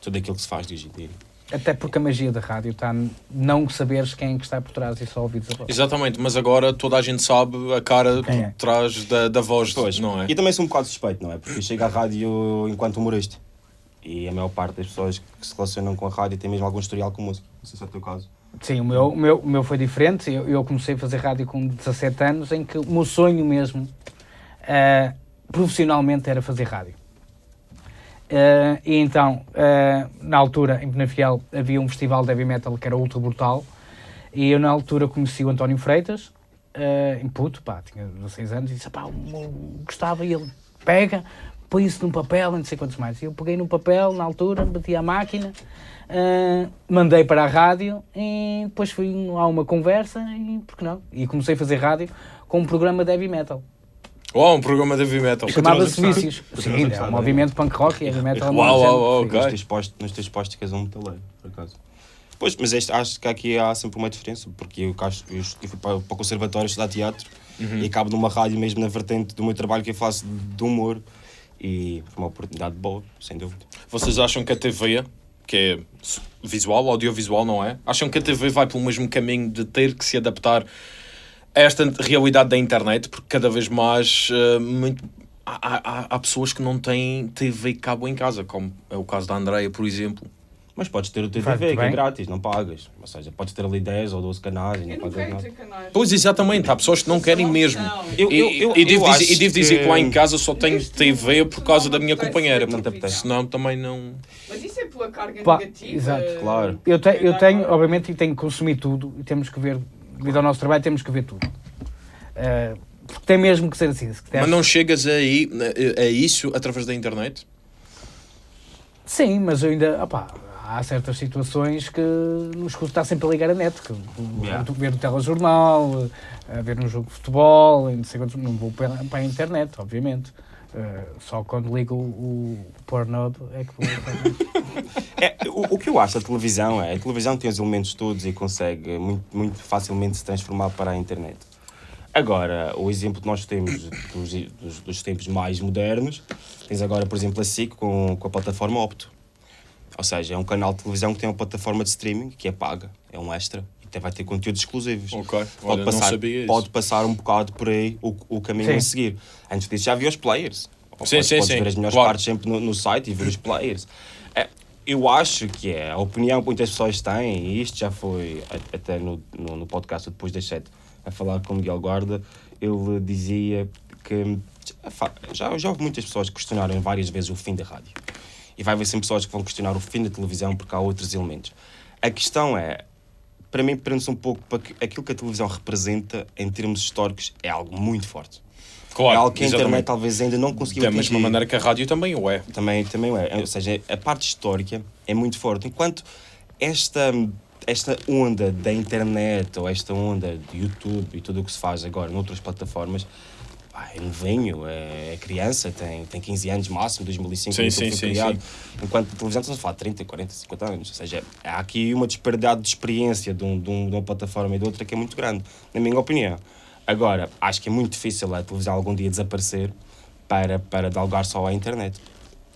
tudo aquilo que se faz de hoje em dia. Até porque a magia da rádio está não saberes quem é que está por trás e só ouvires a voz. Exatamente, mas agora toda a gente sabe a cara Quem é? por trás da, da voz, Pois, não é? E também sou um bocado suspeito, não é? Porque chego à rádio enquanto humorista. E a maior parte das pessoas que se relacionam com a rádio tem mesmo algum historial com música. Não sei se é o teu caso. Sim, o meu, o meu, o meu foi diferente. Eu, eu comecei a fazer rádio com 17 anos, em que o meu sonho mesmo, ah, profissionalmente, era fazer rádio. Ah, e então, ah, na altura, em Penafiel, havia um festival de heavy metal que era ultra brutal. E eu, na altura, conheci o António Freitas, ah, em puto, pá, tinha 16 anos, e disse: pá, gostava. E ele pega, põe isso num papel, e não sei quantos mais. Eu peguei num papel, na altura, bati à máquina, ah, mandei para a rádio e depois fui a uma conversa e, por que não? E comecei a fazer rádio com um programa de heavy metal. Uau, um programa de heavy metal. Chamava-se a Vícios. Sim, a é um é? movimento punk rock e heavy metal. é Uau, género. uau, uau, Nos ok. teus postos, nos teus postos que és um metaleiro, por acaso. Pois, mas este, acho que aqui há sempre uma diferença, porque eu, acho- eu, eu fui para, para o conservatório estudar teatro e acabo numa rádio mesmo na vertente do meu trabalho que eu faço de humor e uma oportunidade boa, sem dúvida. Vocês acham que a TV, que é visual, audiovisual, não é? Acham que a TV vai pelo mesmo caminho de ter que se adaptar a esta realidade da internet? Porque cada vez mais eh, muito- há, há- há pessoas que não têm TV cabo em casa, como é o caso da Andreia, por exemplo. Mas podes ter o teu TV, que é grátis, não pagas. Ou seja, podes ter ali 10 ou 12 canais e não não pagas nada. canais. Pois, exatamente, há pessoas que não querem Não, mesmo. não. Eu- E, eu- eu- e devo, eu dizer, e devo dizer que... que- lá em casa só tenho TV por causa da minha companheira. Senão também não. Mas isso é pela carga Pá, negativa. exato. Claro. Eu, te- eu tenho, obviamente, e tenho que consumir tudo e temos que ver, devido ao nosso trabalho, temos que ver tudo. Eh, porque tem mesmo que ser assim. Se Mas não chegas aí, a, a isso através da internet? Sim, mas eu ainda. opá, há certas situações que nos custa sempre a ligar a net. Que, Yeah. Ver o telejornal, eh, ver um jogo de futebol, não, sei quantos- não vou para, para a internet, obviamente. Eh, só quando ligo o, o Pornhub é que vou. a. É, o, o que eu acho da televisão é a televisão tem os elementos todos e consegue muito, muito facilmente se transformar para a internet. Agora, o exemplo que nós temos dos, dos, dos tempos mais modernos, tens agora, por exemplo, a SIC com, com a plataforma Opto. Ou seja, é um canal de televisão que tem uma plataforma de streaming que é paga, é um extra e até vai ter conteúdos exclusivos. Ok, olha, Pode não passar, sabia isso. pode passar um bocado por aí o, o caminho Sim. a seguir. Antes disso já havia os players. Ou Sim, podes, sim, podes sim, ver as melhores claro. partes sempre no, no site e ver os players. É, eu acho que é a opinião que muitas pessoas têm, e isto já foi até no, no, no podcast depois das sete a falar com o Miguel Guarda, ele dizia que já, já, já houve muitas pessoas que questionaram várias vezes o fim da rádio. E vai haver sempre pessoas que vão questionar o fim da televisão porque há outros elementos. A questão é, para mim, prende-se um pouco para que aquilo que a televisão representa em termos históricos é algo muito forte. Claro, é algo que a internet exatamente. talvez ainda não conseguiu Da mesma maneira que a rádio também o é. Também, também é. Ou seja, a parte histórica é muito forte. Enquanto esta, esta onda da internet ou esta onda de YouTube e tudo o que se faz agora noutras plataformas, pá, é novinho, é, é criança, tem, tem 15 anos máximo, 2005 Sim, sim, sim, criado. Enquanto a televisão estamos a falar de 30, 40, 50 anos. Ou seja, há aqui uma disparidade de experiência de, um, de, um- de uma plataforma e de outra que é muito grande, na minha opinião. Agora, acho que é muito difícil a televisão algum dia desaparecer para, para dar lugar só à internet.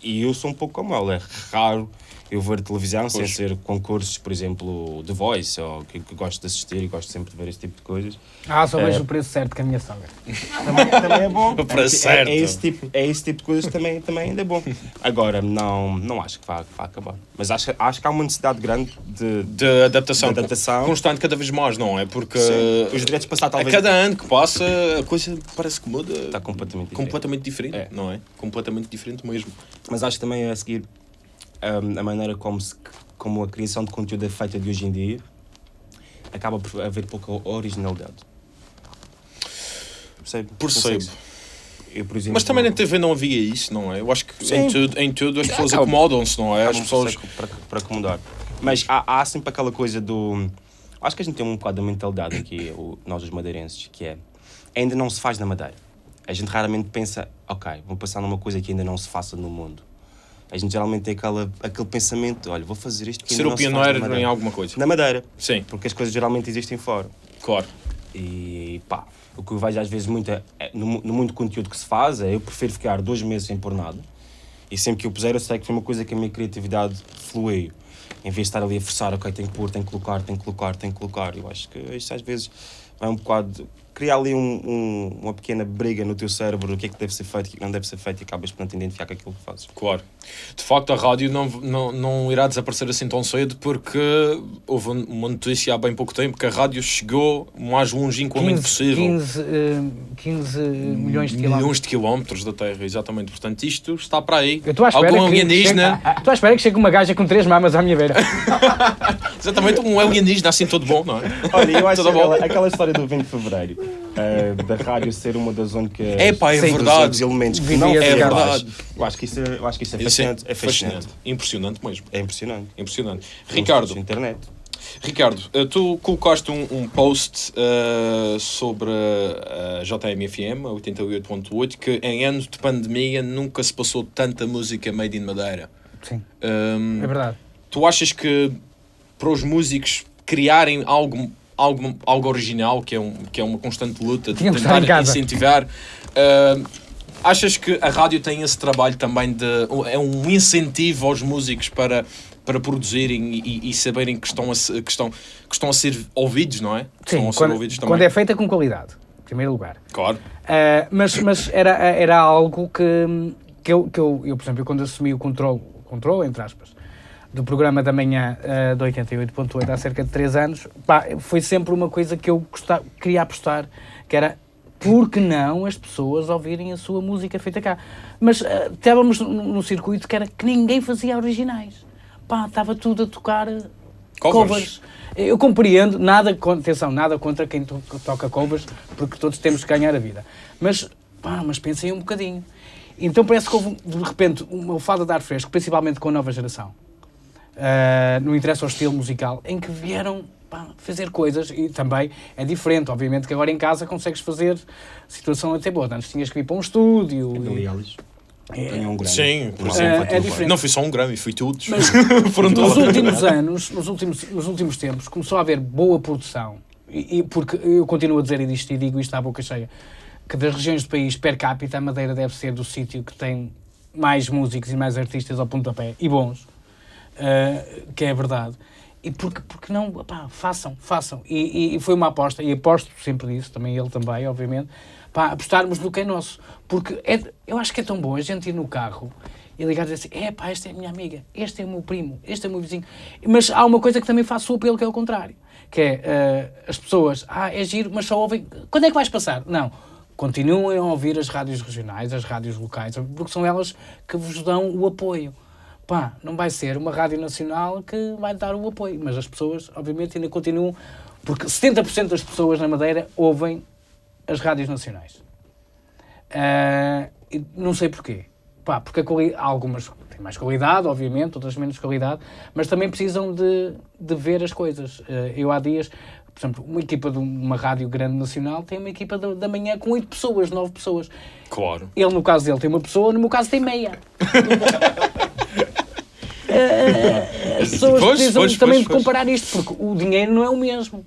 E eu sou um pouco como ela, é raro eu ver televisão sem Pois. ser concursos, por exemplo, The Voice, ou que, que gosto de assistir e gosto sempre de ver este tipo de coisas. Ah, só É. vejo o preço certo com a minha sogra. Também, também é bom. Para é, certo. É, esse tipo, é esse tipo de coisas que também, também ainda é bom. Agora, não, não acho que vá, que vá acabar. Mas acho, acho que há uma necessidade grande de, De adaptação, De adaptação. constante cada vez mais, não é? Porque Sim, os direitos passados a talvez cada ano que passa a coisa parece que muda está completamente diferente. completamente diferente, É. não é? Completamente diferente mesmo. Mas acho que também a seguir hum, a maneira como, se, como a criação de conteúdo é feita de hoje em dia acaba por haver pouca originalidade. Percebe? Percebo. Eu, por exemplo, Mas também na TV não havia isso, não é? Eu acho que em tudo, em tudo as pessoas Acaba- acomodam-se, não é? As pessoas. Para, para acomodar. Mas há, há sempre aquela coisa do. Acho que a gente tem um bocado da mentalidade aqui, o- nós os madeirenses, que é. Ainda não se faz na Madeira. A gente raramente pensa, ok, vou passar numa coisa que ainda não se faça no mundo. A gente geralmente tem aquela, aquele pensamento, olha, vou fazer isto Ser o pioneiro em alguma coisa. Na Madeira, Sim, porque as coisas geralmente existem fora. claro. E pá, o que eu vejo às vezes muito é, é, no, no muito conteúdo que se faz é eu prefiro ficar dois meses sem pôr nada e sempre que eu puser eu sei que foi uma coisa que a minha criatividade fluiu. Em vez de estar ali a forçar, ok, tem que pôr, tem que colocar, tem que colocar, tem que colocar. Eu acho que isto às vezes vai um bocado. Criar ali um, um- uma pequena briga no teu cérebro, o que é que deve ser feito, o que é que não deve ser feito e acabas por não te identificar com aquilo que fazes. Claro. De facto, a rádio não, não, não irá desaparecer assim tão cedo porque houve uma notícia há bem pouco tempo que a rádio chegou mais longínquamente 15, possível. 15, eh, 15 milhões de quilómetros. Milhões de quilómetros da Terra, exatamente. Portanto, isto está para aí. Eu estou à espera Algum que alienígena, chegue- Estou à espera que chegue uma gaja com três mamas à minha beira. exatamente um alienígena assim todo bom, não é? Olha, eu acho Tudo bom? aquela, aquela história do 20 de Fevereiro, eh, da rádio ser uma das únicas. É pá, é Sim. verdade. elementos que não é verdade. Eu acho que isso é, eu acho que isso é Isso fascinante. É fascinante. Impressionante mesmo. É impressionante. Impressionante. Ricardo, internet. Ricardo, eh, tu colocaste um, um post eh, sobre a JMFM, a 88.8, que em anos de pandemia nunca se passou tanta música made in Madeira. Sim, Hum, é verdade. tu achas que para os músicos criarem algo, algo, algo original, que é, um, que é uma constante luta de estar tentar incentivar, hum, achas que a rádio tem esse trabalho também de. é um incentivo aos músicos para, para produzirem e, e saberem que estão, a, que, estão, que estão a ser ouvidos, não é? Que Sim, quando, quando é feita com qualidade, em primeiro lugar. Claro. Uh, mas mas era, era algo que, que, eu, que eu, eu, por exemplo, quando assumi o controle, controle, entre aspas, do programa da manhã uh, de 88.8 há cerca de 3 anos, pá, foi sempre uma coisa que eu gostava, queria apostar, que era por que não as pessoas ouvirem a sua música feita cá? Mas uh, estávamos num circuito que era que ninguém fazia originais. Pá, estava tudo a tocar uh, Covers. covers. Eu compreendo, nada, atenção, nada contra quem to- toca covers, porque todos temos que ganhar a vida. Mas, pá, mas pensem um bocadinho. Então parece que houve, de repente, uma fada de ar fresco, principalmente com a nova geração. Ah, não interessa o estilo musical, em que vieram pá, fazer coisas e também é diferente. Obviamente que agora em casa consegues fazer situação até boa. Antes tinhas que ir para um estúdio. e- Aliás, ganhou um grande. Sim, por Não, exemplo. É, foi é diferente. Não foi só um Grammy, foi todos. Mas Foram nos últimos anos, nos últimos, nos últimos tempos, começou a haver boa produção. E, e porque eu continuo a dizer isto e digo isto à boca cheia, que das regiões do país, per capita, a Madeira deve ser do sítio que tem mais músicos e mais artistas ao pontapé, e bons, uh, que é verdade. E porque, porque não, façam, façam. E, e- foi uma aposta, e aposto sempre nisso, também ele também, obviamente, apostarmos no que é nosso. Porque é, eu acho que é tão bom a gente ir no carro e ligar e dizer assim: é pá, esta é a minha amiga, este é o meu primo, este é o meu vizinho. Mas há uma coisa que também faço o apelo que é o contrário, que é eh, as pessoas, ah, é giro, mas só ouvem. Quando é que vais passar? Não. Continuem a ouvir as rádios regionais, as rádios locais, porque são elas que vos dão o apoio. Pá, não vai ser uma rádio nacional que vai dar o apoio, mas as pessoas, obviamente, ainda continuam, porque 70% das pessoas na Madeira ouvem as rádios nacionais. E não sei porquê. Pá, porque quali- algumas têm mais qualidade, obviamente, outras menos qualidade, mas também precisam de, de ver as coisas. Ah, eu há dias, por exemplo, uma equipa de uma rádio grande nacional tem uma equipa da, da manhã com 8 pessoas, 9 pessoas. Claro. Ele, no caso dele, tem uma pessoa, no meu caso, tem meia. As pessoas Pois, precisam pois, também pois, de comparar isto, porque o dinheiro não é o mesmo.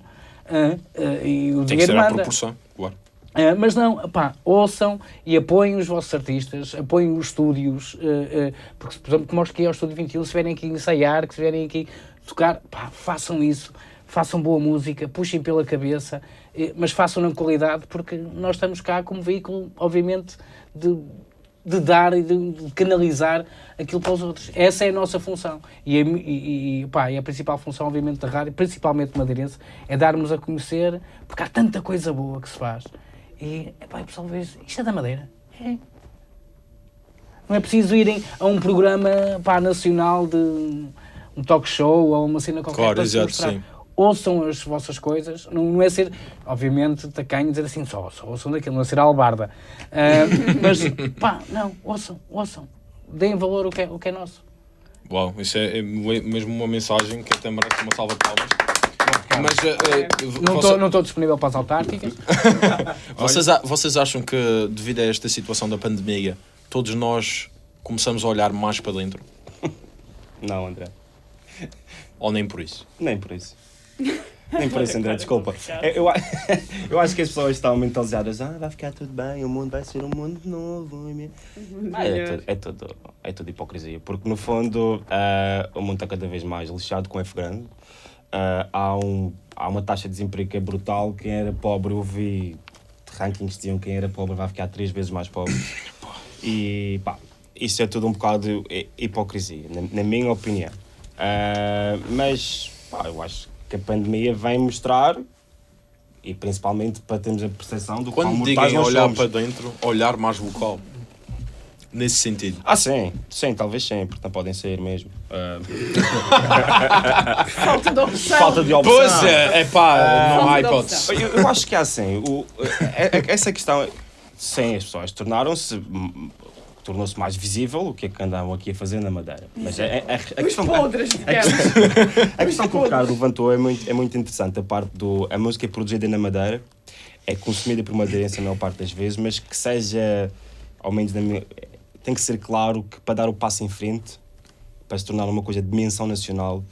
E o Tem que dinheiro ser à manda. proporção, claro. Ah, mas não, pá, ouçam e apoiem os vossos artistas, apoiem os estúdios, ah, ah, porque, por exemplo, como os que é ao Estúdio 21, se vierem aqui ensaiar, que se vierem aqui tocar, pá, façam isso, façam boa música, puxem pela cabeça, eh, mas façam na qualidade, porque nós estamos cá como veículo, obviamente, de, de dar e de, de canalizar aquilo para os outros. Essa é a nossa função. E, e, e, pá, e a principal função, obviamente, da rádio, principalmente madeirense, é darmos a conhecer, porque há tanta coisa boa que se faz. E, epá, o pessoal vê isto é da Madeira. É. Não é preciso irem a um programa pá, nacional de um talk show ou uma cena qualquer Claro, para exato, mostrar. sim. Ouçam as vossas coisas, não, não é ser, obviamente, tacanho dizer assim, só, só ouçam daquilo, não é ser albarda. Ah, mas, pá, não, ouçam, ouçam. Deem valor ao que é, ao que é nosso. Uau, isso é, é mesmo uma mensagem que até merece uma salva de palmas. Mas eh, Não você- estou estou disponível para as autárquicas. vocês, vocês acham que, devido a esta situação da pandemia, todos nós começamos a olhar mais para dentro? Não, André. Ou nem por isso? Nem por isso. Nem isso, André, desculpa. Eu, eu, eu acho que as pessoas estão mentalizadas. Ah, vai ficar tudo bem, o mundo vai ser um mundo novo. Ah, é, tudo, é, tudo, é tudo hipocrisia. Porque, no fundo, ah, o mundo está cada vez mais lixado com F grande. Ah, há, um, há uma taxa de desemprego que é brutal. Quem era pobre, eu vi rankings que diziam que quem era pobre vai ficar três vezes mais pobre. E, pá, isso é tudo um bocado hi- hipocrisia, na, na minha opinião. Ah, mas, pá, eu acho que a pandemia vem mostrar, e principalmente para termos a percepção do quão Quando mortais digam nós olhar somos. para dentro, olhar mais vocal. Nesse sentido. Ah, sim, sim, talvez sim, porque não podem ser mesmo. Ah, Falta de opção. falta de opção. Pois é, é pá, não há hipótese. Eu, eu acho que é assim. O, é- é- essa questão, sim, as pessoas tornaram-se. Tornou-se mais visível o que é que andavam aqui a fazer na Madeira. Mas é- é- a, a Os questão, podres, a digamos. questão, a questão que o Ricardo levantou é muito, é muito interessante. A parte do. A música é produzida na Madeira, é consumida por madeirense a maior parte das vezes, mas que seja, ao menos na minha. Tem que ser claro que para dar o passo em frente, para se tornar uma coisa de dimensão nacional,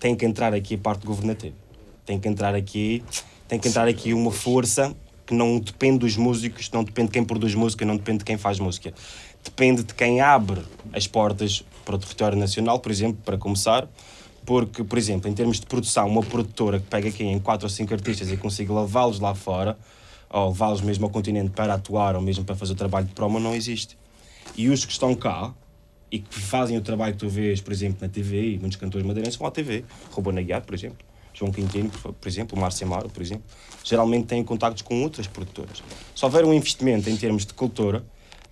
tem que entrar aqui a parte governativa. Tem que entrar aqui, tem que entrar aqui uma força que não depende dos músicos, não depende de quem produz música, não depende de quem faz música. Depende de quem abre as portas para o território nacional, por exemplo, para começar. Porque, por exemplo, em termos de produção, uma produtora que pega aqui em quatro ou cinco artistas e consiga levá-los lá fora, ou levá-los mesmo ao continente para atuar, ou mesmo para fazer o trabalho de promo, não existe. E os que estão cá, e que fazem o trabalho que tu vês, por exemplo, na TV, e muitos cantores madeirenses vão à TV. Ruben Aguiar, por exemplo, João Quintino, por, exemplo, Márcio Amaro, por exemplo, geralmente têm contactos com outras produtoras. Se houver um investimento em termos de cultura,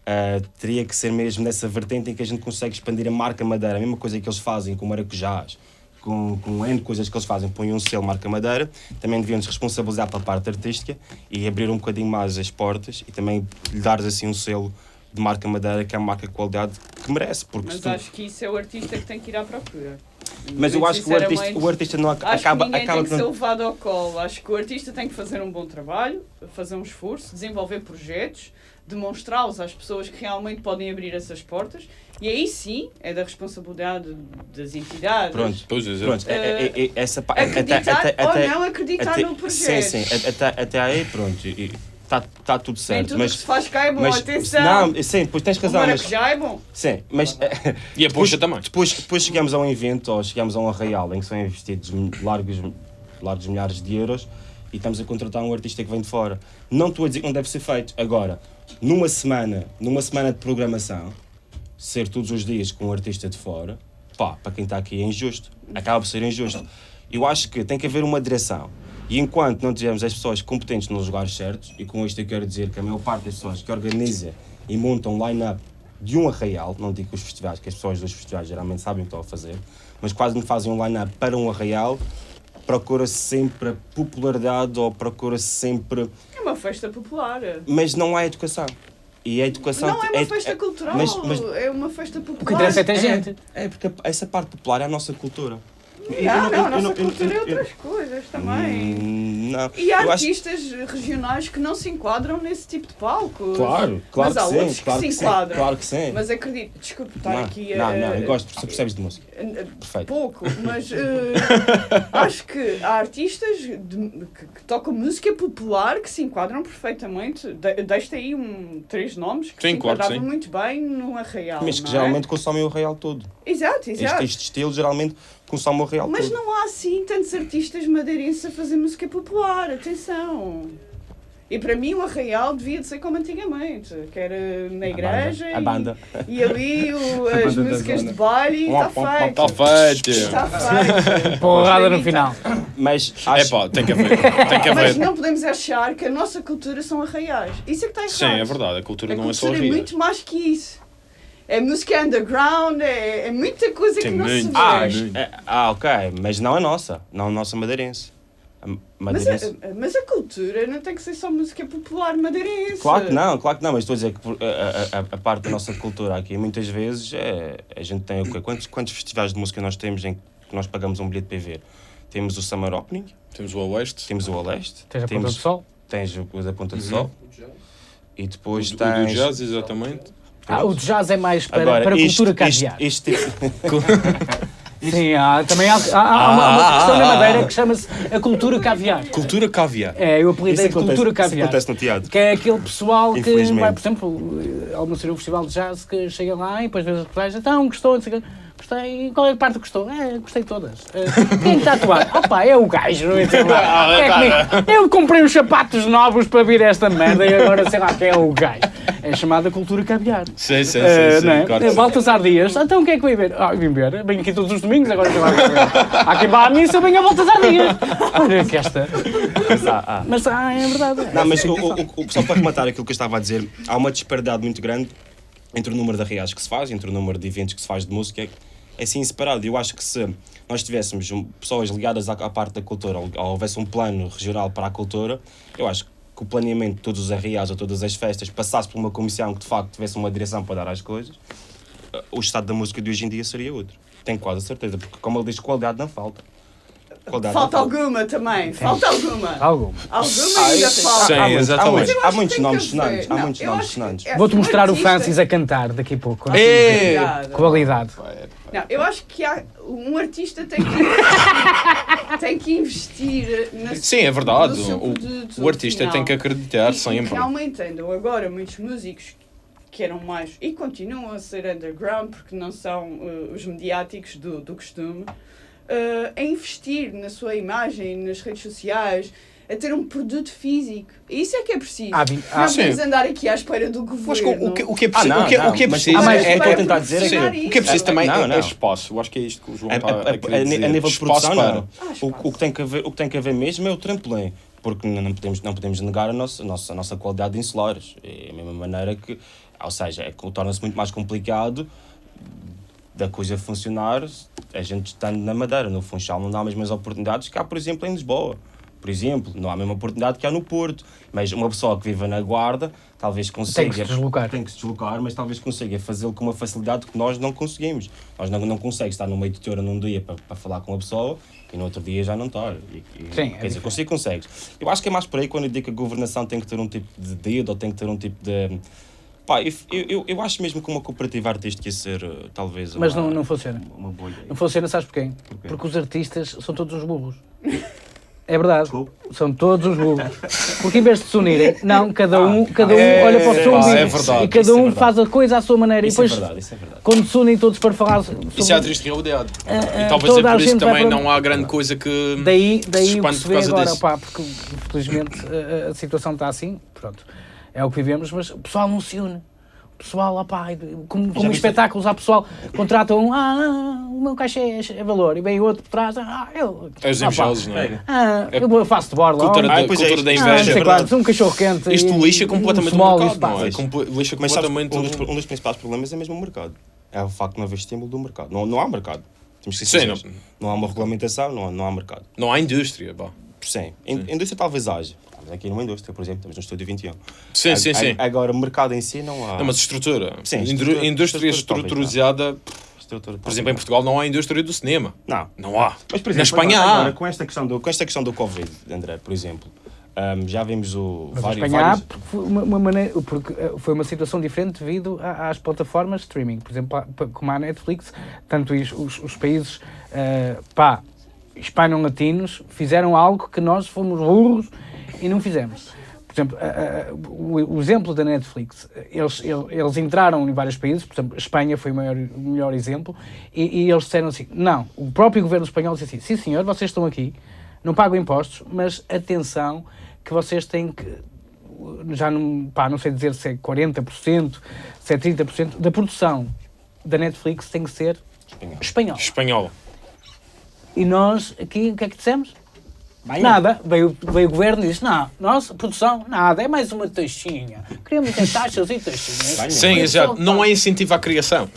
ah, teria que ser mesmo nessa vertente em que a gente consegue expandir a marca Madeira, a mesma coisa que eles fazem com maracujás, com, com N coisas que eles fazem, põem um selo marca Madeira, também deviam se responsabilizar pela parte artística e abrir um bocadinho mais as portas e também lhe dar assim um selo de marca Madeira, que é a marca de qualidade que merece. Porque Mas tu- acho que isso é o artista que tem que ir à procura. mas eu acho que o artista, o artista não ac- Acho acaba, que acaba tem que por ser levado ao colo. Acho que o artista tem que fazer um bom trabalho, fazer um esforço, desenvolver projetos, demonstrá-los às pessoas que realmente podem abrir essas portas. E aí sim é da responsabilidade das entidades. Pronto. Pois é, Pronto, é, é, é, essa Acreditar ou não acreditar até- no projeto. Sim, sim, até, até aí, pronto, está tá tudo certo. tudo mas, que se faz cá é bom, mas, atenção. Não, sim, depois tens o razão, mas, maracujá é bom. sim, mas E a depois, poxa também. depois, depois chegamos a um evento ou chegamos a um arraial em que são investidos largos, largos milhares de euros e estamos a contratar um artista que vem de fora. Não estou a dizer que não deve ser feito. Agora, numa semana, numa semana de programação, ser todos os dias com um artista de fora, pá, para quem está aqui é injusto. Acaba por ser injusto. Eu acho que tem que haver uma direção. E enquanto não tivermos as pessoas competentes nos lugares certos, e com isto eu quero dizer que a maior parte das pessoas que organiza e monta um line-up de um arraial, não digo os festivais, que as pessoas dos festivais geralmente sabem o que estão a fazer, mas quase me fazem um line-up para um arraial, procura-se sempre a popularidade ou procura-se sempre. É uma festa popular. Mas não há educação. E a educação. Não é uma é- festa é- cultural, mas- mas- é uma festa O que popular. interessa é ter gente. É, porque essa parte popular é a nossa cultura. Eu Não, não- a nossa cultura é outras coisas também. Hum, Não. E há artistas regionais que não se enquadram nesse tipo de palco. Claro, claro Mas há que outros sim, que claro se que sim, enquadram. claro que sim. Mas acredito, desculpe estar aqui a. não, não, eu gosto, porque percebes de música. Perfeito. Pouco, mas eh, acho que há artistas de- que, que tocam música popular que se enquadram perfeitamente. De, Deixa aí um, três nomes que Sim, se claro enquadravam muito bem no Arraial. Mas que é? geralmente consomem o real todo. Exato, Este, exato. este estilo geralmente consome o real Mas todo. não há assim tantos artistas madeirenses a fazer música popular, atenção. E para mim o Arraial devia de ser como antigamente, que era na igreja A banda. E, e ali o- as banda músicas de baile está feito. Está feito. Está feito. Porrada no Mas final. Mas É acho, pá, tem que haver. Tem que Mas não podemos achar que a nossa cultura são arraiais. Isso é que está errado. Sim, é verdade. A cultura A não é só cultura é rir. muito mais que isso. É música underground, é, é muita coisa Tem que não se vê. ah, é- ah, ok, mas não a nossa, não a nossa madeirense. A Mas madeirense. a, mas a cultura não tem que ser só música popular madeirense. Claro que não, claro que não, mas estou a dizer que a, a- a- a parte da nossa cultura aqui, muitas vezes, é, a gente tem o quê? Quantos, quantos festivais de música nós temos em que nós pagamos um bilhete para ver? Temos o Summer Opening, Temos o Oeste. temos o Oeste, Tens a ponta temos, do sol. tens o, da Ponta do Uhum. Sol e depois O, o do tens... jazz, exatamente. Ah, o jazz é mais para, Agora, para a cultura caviar. Este, tipo- Sim, há, também há, há- há uma, uma questão na Madeira que chama-se a cultura caviar. Cultura caviar. É, eu isso apelidei acontece, cultura isso caviar. acontece no teatro. Que é aquele pessoal que vai, por exemplo, ao meu um festival de jazz, que chega lá e depois vê as reportagens, então gostou, não sei o gostei, qual é a parte que gostou? É, gostei de todas. Quem está a atuar? Opa, é o gajo, não entendo. É comigo. Eu comprei uns sapatos novos para vir esta merda e agora sei lá quem é o gajo. É chamada cultura caviar. Sim, sim, sim. Eh, sim, não é? claro que sim. Baltasar Dias, então o que é que vai ver? Ah, vim ver, venho aqui todos os domingos, agora já vai ver. Há quem vá à missa, venha a Baltasar Dias. Olha que esta. Mas há- há. Mas ah, é verdade. Não, mas o, o, o, só para rematar aquilo que eu estava a dizer, há uma disparidade muito grande entre o número de arreais que se faz, entre o número de eventos que se faz de música, é assim separado. Eu acho que se nós tivéssemos pessoas ligadas à, à parte da cultura, ou, ou houvesse um plano regional para a cultura, eu acho que o planeamento de todos os arreais ou todas as festas passasse por uma comissão que de facto tivesse uma direção para dar às coisas, eh, o estado da música de hoje em dia seria outro. Tenho quase a certeza, porque como ele diz, qualidade não falta. Qualidade Falta alguma também, falta alguma. Alguma. Alguma ainda falta. Sim, exatamente. Há muitos, nomes sonantes. Há muitos nomes sonantes. é- Vou-te mostrar o Francis a cantar daqui a pouco. Obrigada. Qualidade. Não, eu acho que há, um artista tem que, tem que investir na Sim, é verdade. O, o artista final. tem que acreditar E- E sempre. realmente andam agora muitos músicos que eram mais e continuam a ser underground porque não são uh, os mediáticos do, do costume uh, a investir na sua imagem, nas redes sociais, a ter um produto físico. Isso é que é preciso. Vi- há- não sim. andar aqui à espera do governo. O, que, o que é Ah, preciso, não, o que, não, o que é mas- preciso ah, mas é, a tentar dizer é o que é preciso também Não, é, não. é espaço. Eu acho que é isto que o João A, está a- a, a- a- a nível de Espaço produção, para. não. O, o que tem que haver, o que tem que haver mesmo é o trampolim. Porque não, podemos, não podemos negar a nossa, a nossa, a nossa qualidade de insulares. É a mesma maneira que, ou seja, é, torna-se muito mais complicado da coisa funcionar a gente estando na Madeira. No Funchal não dá as mesmas oportunidades que há, por exemplo, em Lisboa. Por exemplo, não há a mesma oportunidade que há no Porto. Mas uma pessoa que vive na Guarda talvez consiga. Tem que se deslocar. Tem que se deslocar, mas talvez consiga fazê-lo com uma facilidade que nós não conseguimos. Nós não, não conseguimos estar no meio de teora num dia para, para falar com uma pessoa e no outro dia já não estar. E, e, Sim, é quer dizer, diferente. consigo, consegues. Eu acho que é mais por aí quando eu digo que a governação tem que ter um tipo de dedo ou tem que ter um tipo de. Pá, eu, eu, eu acho mesmo que uma cooperativa artística ia ser uh, talvez. Mas uma, não, não funciona. Uma boa ideia. Não funciona, sabes porquê? Porquê? Porque os artistas são todos uns burros. É verdade. Desculpe. São todos os burros. Porque em vez de se unirem, não, cada um, cada um É, olha para o seu pá, umbigo é verdade, e cada é um verdade. faz a coisa à sua maneira. Isso e é depois, verdade, isso é verdade. quando se unem todos para falar sobre... Isso é a triste realidade. Ah, E ah, talvez é por isso que também para- não há grande coisa que. Daí, daí se o que se vê agora, disso. pá, porque infelizmente a, a situação está assim, pronto, é o que vivemos, mas o pessoal não se une. O pessoal, opá, como, como espetáculos, há pessoal, contratam um, ah, o meu cachê é, é valor, e vem outro por trás, ah, eu. É os invejosos, não é? Ah, eu vou- faço de borla. Cultura, da, Ah, pois é, cultura da ah, não inveja. é verdade. quantos, um cachorro quente. Isto e- lixa completamente um o mercado, não é? Lixa Mas sabes, completamente um dos, o... um dos principais problemas é mesmo o mercado. É o facto de não haver estímulo do mercado. Não, não há mercado. Temos que ser Sim, sinceros. não. há uma regulamentação, não há, não há mercado. Não há indústria, pá. Sim. In- Indústria talvez haja. Estamos aqui numa indústria, por exemplo, estamos no Estúdio 21. Sim, sim, A- sim. a- Agora, o mercado em si não há. Não, mas estrutura. Sim, estrutura- indústria estrutura estruturizada, Estrutura, por exemplo, em Portugal não há indústria do cinema. Não. Não há. Mas, por Na exemplo, Espanha agora, há. agora, com, esta questão do, com esta questão do Covid, André, por exemplo, ahm, já vimos o. Mas vários, Espanha há, vários- porque foi uma, uma maneira, porque eh, foi uma situação diferente devido a- às plataformas de streaming. Por exemplo, como a Netflix, tanto os, os, os países pá, hispano-latinos fizeram algo que nós fomos burros e não fizemos. Por exemplo, a- a- o, o exemplo da Netflix, eles, el- eles entraram em vários países, por exemplo, a Espanha foi o, maior, o melhor exemplo, e, e eles disseram assim: não, o próprio governo espanhol disse assim: sim senhor, vocês estão aqui, não pagam impostos, mas atenção que vocês têm que já não, pá, não sei dizer se é 40%, se é 30% da produção da Netflix tem que ser Espanhol. espanhol. Espanhol. E nós aqui, o que é que dissemos? Nada. Veio, veio o governo e disse: não, nossa produção, nada, é mais uma taxinha. Queremos ter taxas e taxinhas. Sim, exato. Não há incentivo à criação.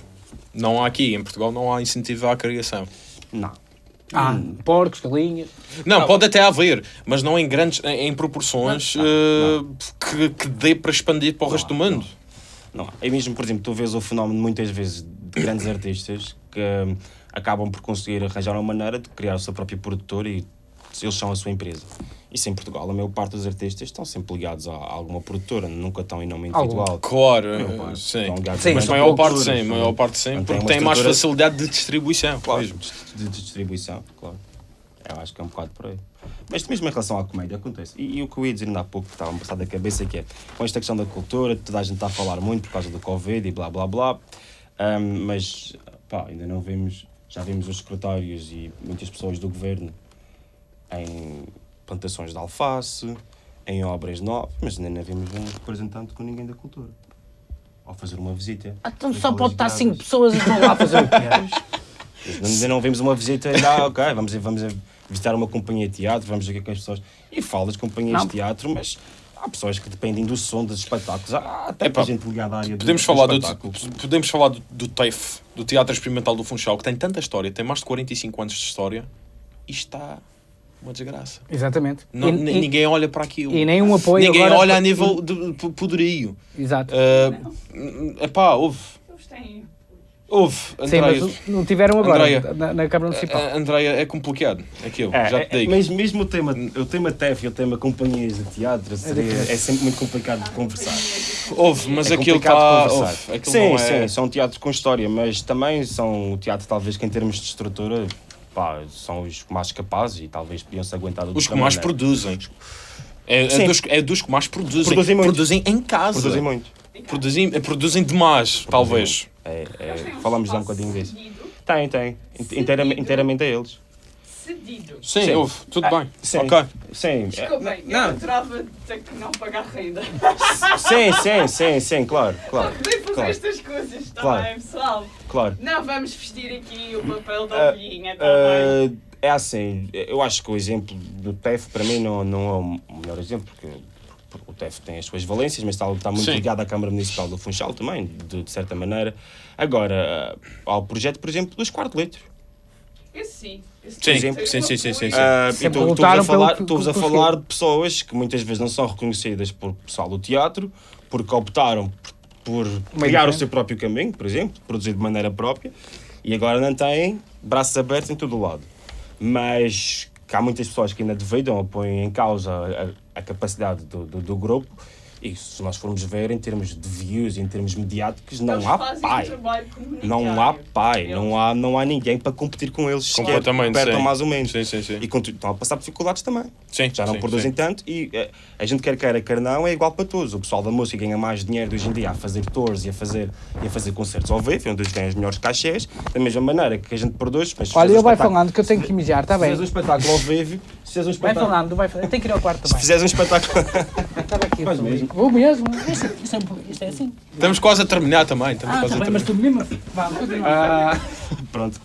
Não há aqui, em Portugal, não há incentivo à criação. Não. Ah, porcos, galinhas. Não, pode até haver, mas não em grandes, em, em proporções eh, Que, que dê para expandir para o resto do mundo. Não. É mesmo, por exemplo, tu vês o fenómeno muitas vezes de grandes artistas que hum, acabam por conseguir arranjar uma maneira de criar o seu próprio produtor e eles são a sua empresa. Isso em Portugal, a maior parte dos artistas estão sempre ligados a alguma produtora, nunca estão em nome Algum. individual. Claro, parte sim. estão ligados Sim, a Mas maior parte sim, a maior parte sim, Não porque uma tem mais facilidade de distribuição. Claro, mesmo. de, distribuição, claro. Eu acho que é um bocado por aí. Mas mesmo em relação à comédia, acontece. E, e o que eu ia dizer ainda há pouco, que estava a passar da cabeça, que é com esta questão da cultura, toda a gente está a falar muito por causa do Covid e blá blá blá. Ahm, mas, pá, ainda não vimos, já vimos os secretários e muitas pessoas do governo em plantações de alface, em obras novas, mas ainda não vimos um representante com ninguém da cultura. Ao fazer uma visita. Então só pode estar cinco pessoas e vão lá fazer o quê? Mas Ainda não vimos uma visita, ainda, ah, ok, vamos, vamos visitar uma companhia de teatro, vamos ver o que é que as pessoas. E falo das companhias Não. de teatro, mas há pessoas que dependem do som dos espetáculos. Há até Epá, gente ligada à área do, Podemos do falar, do, espetáculo. podemos falar do, do TEF, do Teatro Experimental do Funchal, que tem tanta história, tem mais de 45 anos de história, e está uma desgraça. Exatamente. Não- E- ni- e- ninguém olha para aquilo. e nenhum apoio Ninguém agora- olha a nível de poderio. Exato. Uh, epá, houve. Eles têm. Houve, Sim, Andreia. mas não tiveram agora Andreia. na, na Câmara Municipal. A- Andreia, é complicado aquilo, É, já é, te digo. mas mesmo o tema, o tema TEF e o tema companhias de teatro seria- diferente. é sempre muito complicado de conversar. Houve, mas é aquilo está. de conversar. Houve, aquilo sim, é... sim, são teatros com história, mas também são o teatro, talvez que em termos de estrutura, pá, são os mais capazes e talvez podiam-se aguentar Os que mais maneira. produzem. É, é dos, é dos que mais produzem. Produzem muito. Produzem em casa. Produzem muito. Produzem, produzem demais, talvez. É, é, falamos já um bocadinho disso. Tem, tem. Inteiramente, inteiramente a eles. Cedido. Sim, Sim. houve, tudo Ah, bem. sim. Ok. Sim, Desculpem, eu Não. adorava ter que não pagar renda. sim, sim, sim, sim, claro, claro, Poder fazer claro. estas coisas, está Claro. bem, pessoal? claro. Não vamos vestir aqui o papel da Ah, ovelhinha, está bem? Ah, é assim, eu acho que o exemplo do TEF para mim não, não é o melhor exemplo, porque, o TEF tem as suas valências, mas está, está muito Sim. ligado à Câmara Municipal do Funchal também, de, de certa maneira. Agora, ao projeto, por exemplo, dos quarteletos. Esse sim. Esse Sim, tem sim, sim, sim, sim, sim. Ah, e lutaram a falar, pelo- a falar de pessoas que muitas vezes não são reconhecidas por pessoal do teatro, porque optaram por, por criar o seu próprio caminho, por exemplo, produzir de maneira própria, e agora não têm braços abertos em todo o lado. Mas que há muitas pessoas que ainda duvidam ou põem em causa a, a capacidade do, do, do grupo, e se nós formos ver em termos de views, em termos mediáticos, não Eles há um pai. Não há pai, Eles- não há, não há ninguém para competir com eles. sequer, Completamente, perto sim. ou mais ou menos. Sim, sim, sim. E continu- estão a passar dificuldades também. Sim, Já não sim, produzem sim. tanto e eh, a gente quer queira, quer não, é igual para todos. O pessoal da música ganha mais dinheiro hoje em dia a fazer tours e a fazer, e a fazer concertos ao vivo, onde eles ganham os melhores cachês, da mesma maneira que a gente produz. Mas se Olha, ele um vai falando que eu tenho que mijar, está Se bem? fizeres um espetáculo ao vivo, se fizeres um Vai espetáculo, falando, vai falando. Eu tenho que ir ao quarto se também. fizeres um espetáculo, estava aqui. Faz mesmo. Vou mesmo. Isto, isto, é, isto é assim. Estamos quase a terminar também. Estamos Ah, quase tá a bem, mas tu mesmo. Vá. Ah, pronto.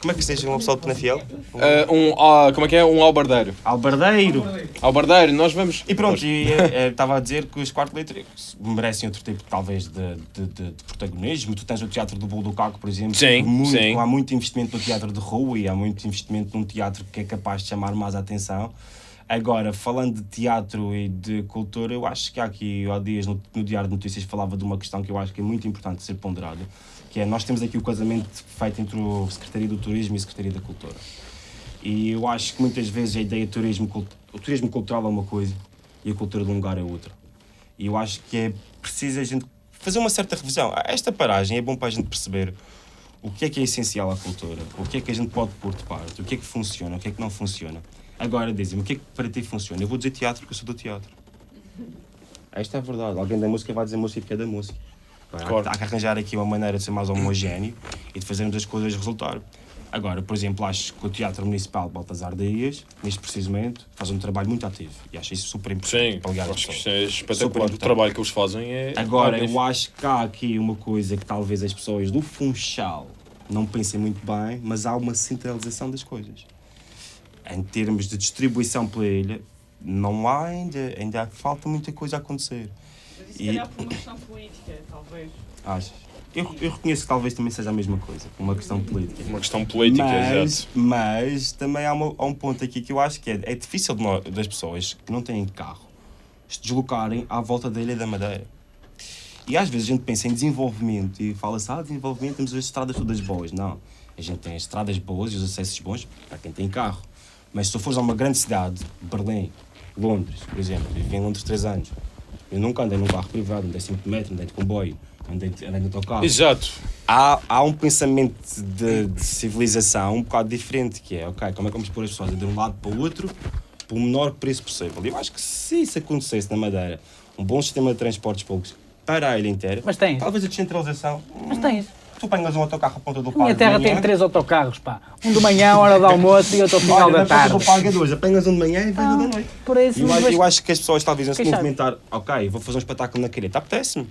Como é que seja um pessoal de Penafiel? Ah, um, ah, como é que é? Um albardeiro. Albardeiro. Albardeiro, nós vamos. E pronto, e, eh, estava a dizer que os quartos letras merecem outro tipo, talvez, de, de, de- de protagonismo. Tu tens o Teatro do Bolo do Caco, por exemplo. Sim, muito, sim. Há muito investimento no teatro de rua e há muito investimento num teatro que é capaz de chamar mais a atenção. Agora, falando de teatro e de cultura, eu acho que há aqui, há dias, no, no Diário de Notícias, falava de uma questão que eu acho que é muito importante ser ponderada, que é, nós temos aqui o casamento feito entre o Secretaria do Turismo e a Secretaria da Cultura. E eu acho que muitas vezes a ideia de turismo, o turismo cultural é uma coisa e a cultura de um lugar é outra. E eu acho que é preciso a gente fazer uma certa revisão. Esta paragem é bom para a gente perceber o que é que é essencial à cultura, o que é que a gente pode pôr de parte, o que é que funciona, o que é que não funciona. Agora dizem-me, o que é que para ti funciona? Eu vou dizer teatro porque eu sou do teatro. Esta é a verdade. Alguém da música vai dizer música porque é da música. Agora. Há que arranjar aqui uma maneira de ser mais homogéneo e de fazermos as coisas resultar. Agora, por exemplo, acho que o Teatro Municipal de Baltasar Dias, neste preciso momento, faz um trabalho muito ativo e acho isso super importante Sim, para acho que é espetacular. O trabalho que eles fazem é. Agora, eu acho que há aqui uma coisa que talvez as pessoas do Funchal não pensem muito bem, mas há uma centralização das coisas. Em termos de distribuição pela ilha, não há ainda, ainda falta muita coisa a acontecer. Mas isso, se E- calhar, por uma questão política, talvez. Achas? Eu, eu reconheço que talvez também seja a mesma coisa, uma questão política. Uma questão política, mas, exato. mas também há, uma- há um ponto aqui que eu acho que é, é difícil de nó- das pessoas que não têm carro se deslocarem à volta da Ilha da Madeira. E às vezes a gente pensa em desenvolvimento e fala-se, ah, desenvolvimento, temos as estradas todas boas. Não. A gente tem as estradas boas e os acessos bons para quem tem carro. Mas se tu fores a uma grande cidade, Berlim, Londres, por exemplo, eu vivi em Londres três anos, eu nunca andei num carro privado, andei sempre de metro, andei de comboio, andei, de- andei de autocarro Exato. há, há um pensamento de, de civilização um bocado diferente, que é, ok, como é que vamos pôr as pessoas de um lado para o outro pelo menor preço possível? E eu acho que se isso acontecesse na Madeira, um bom sistema de transportes públicos para a ilha inteira, Mas tens. talvez a descentralização, Mas tens. Tu apanhas um autocarro à ponta do A minha parque terra tem três autocarros, pá. Um de manhã, hora do almoço e outro ao final olha, da tarde. do parque a dois, apanhas um de manhã e vem Ah, da noite. Por isso, Eu acho, mas- eu acho que as pessoas talvez não se movimentar, ok, vou fazer um espetáculo na calheta, apetece-me.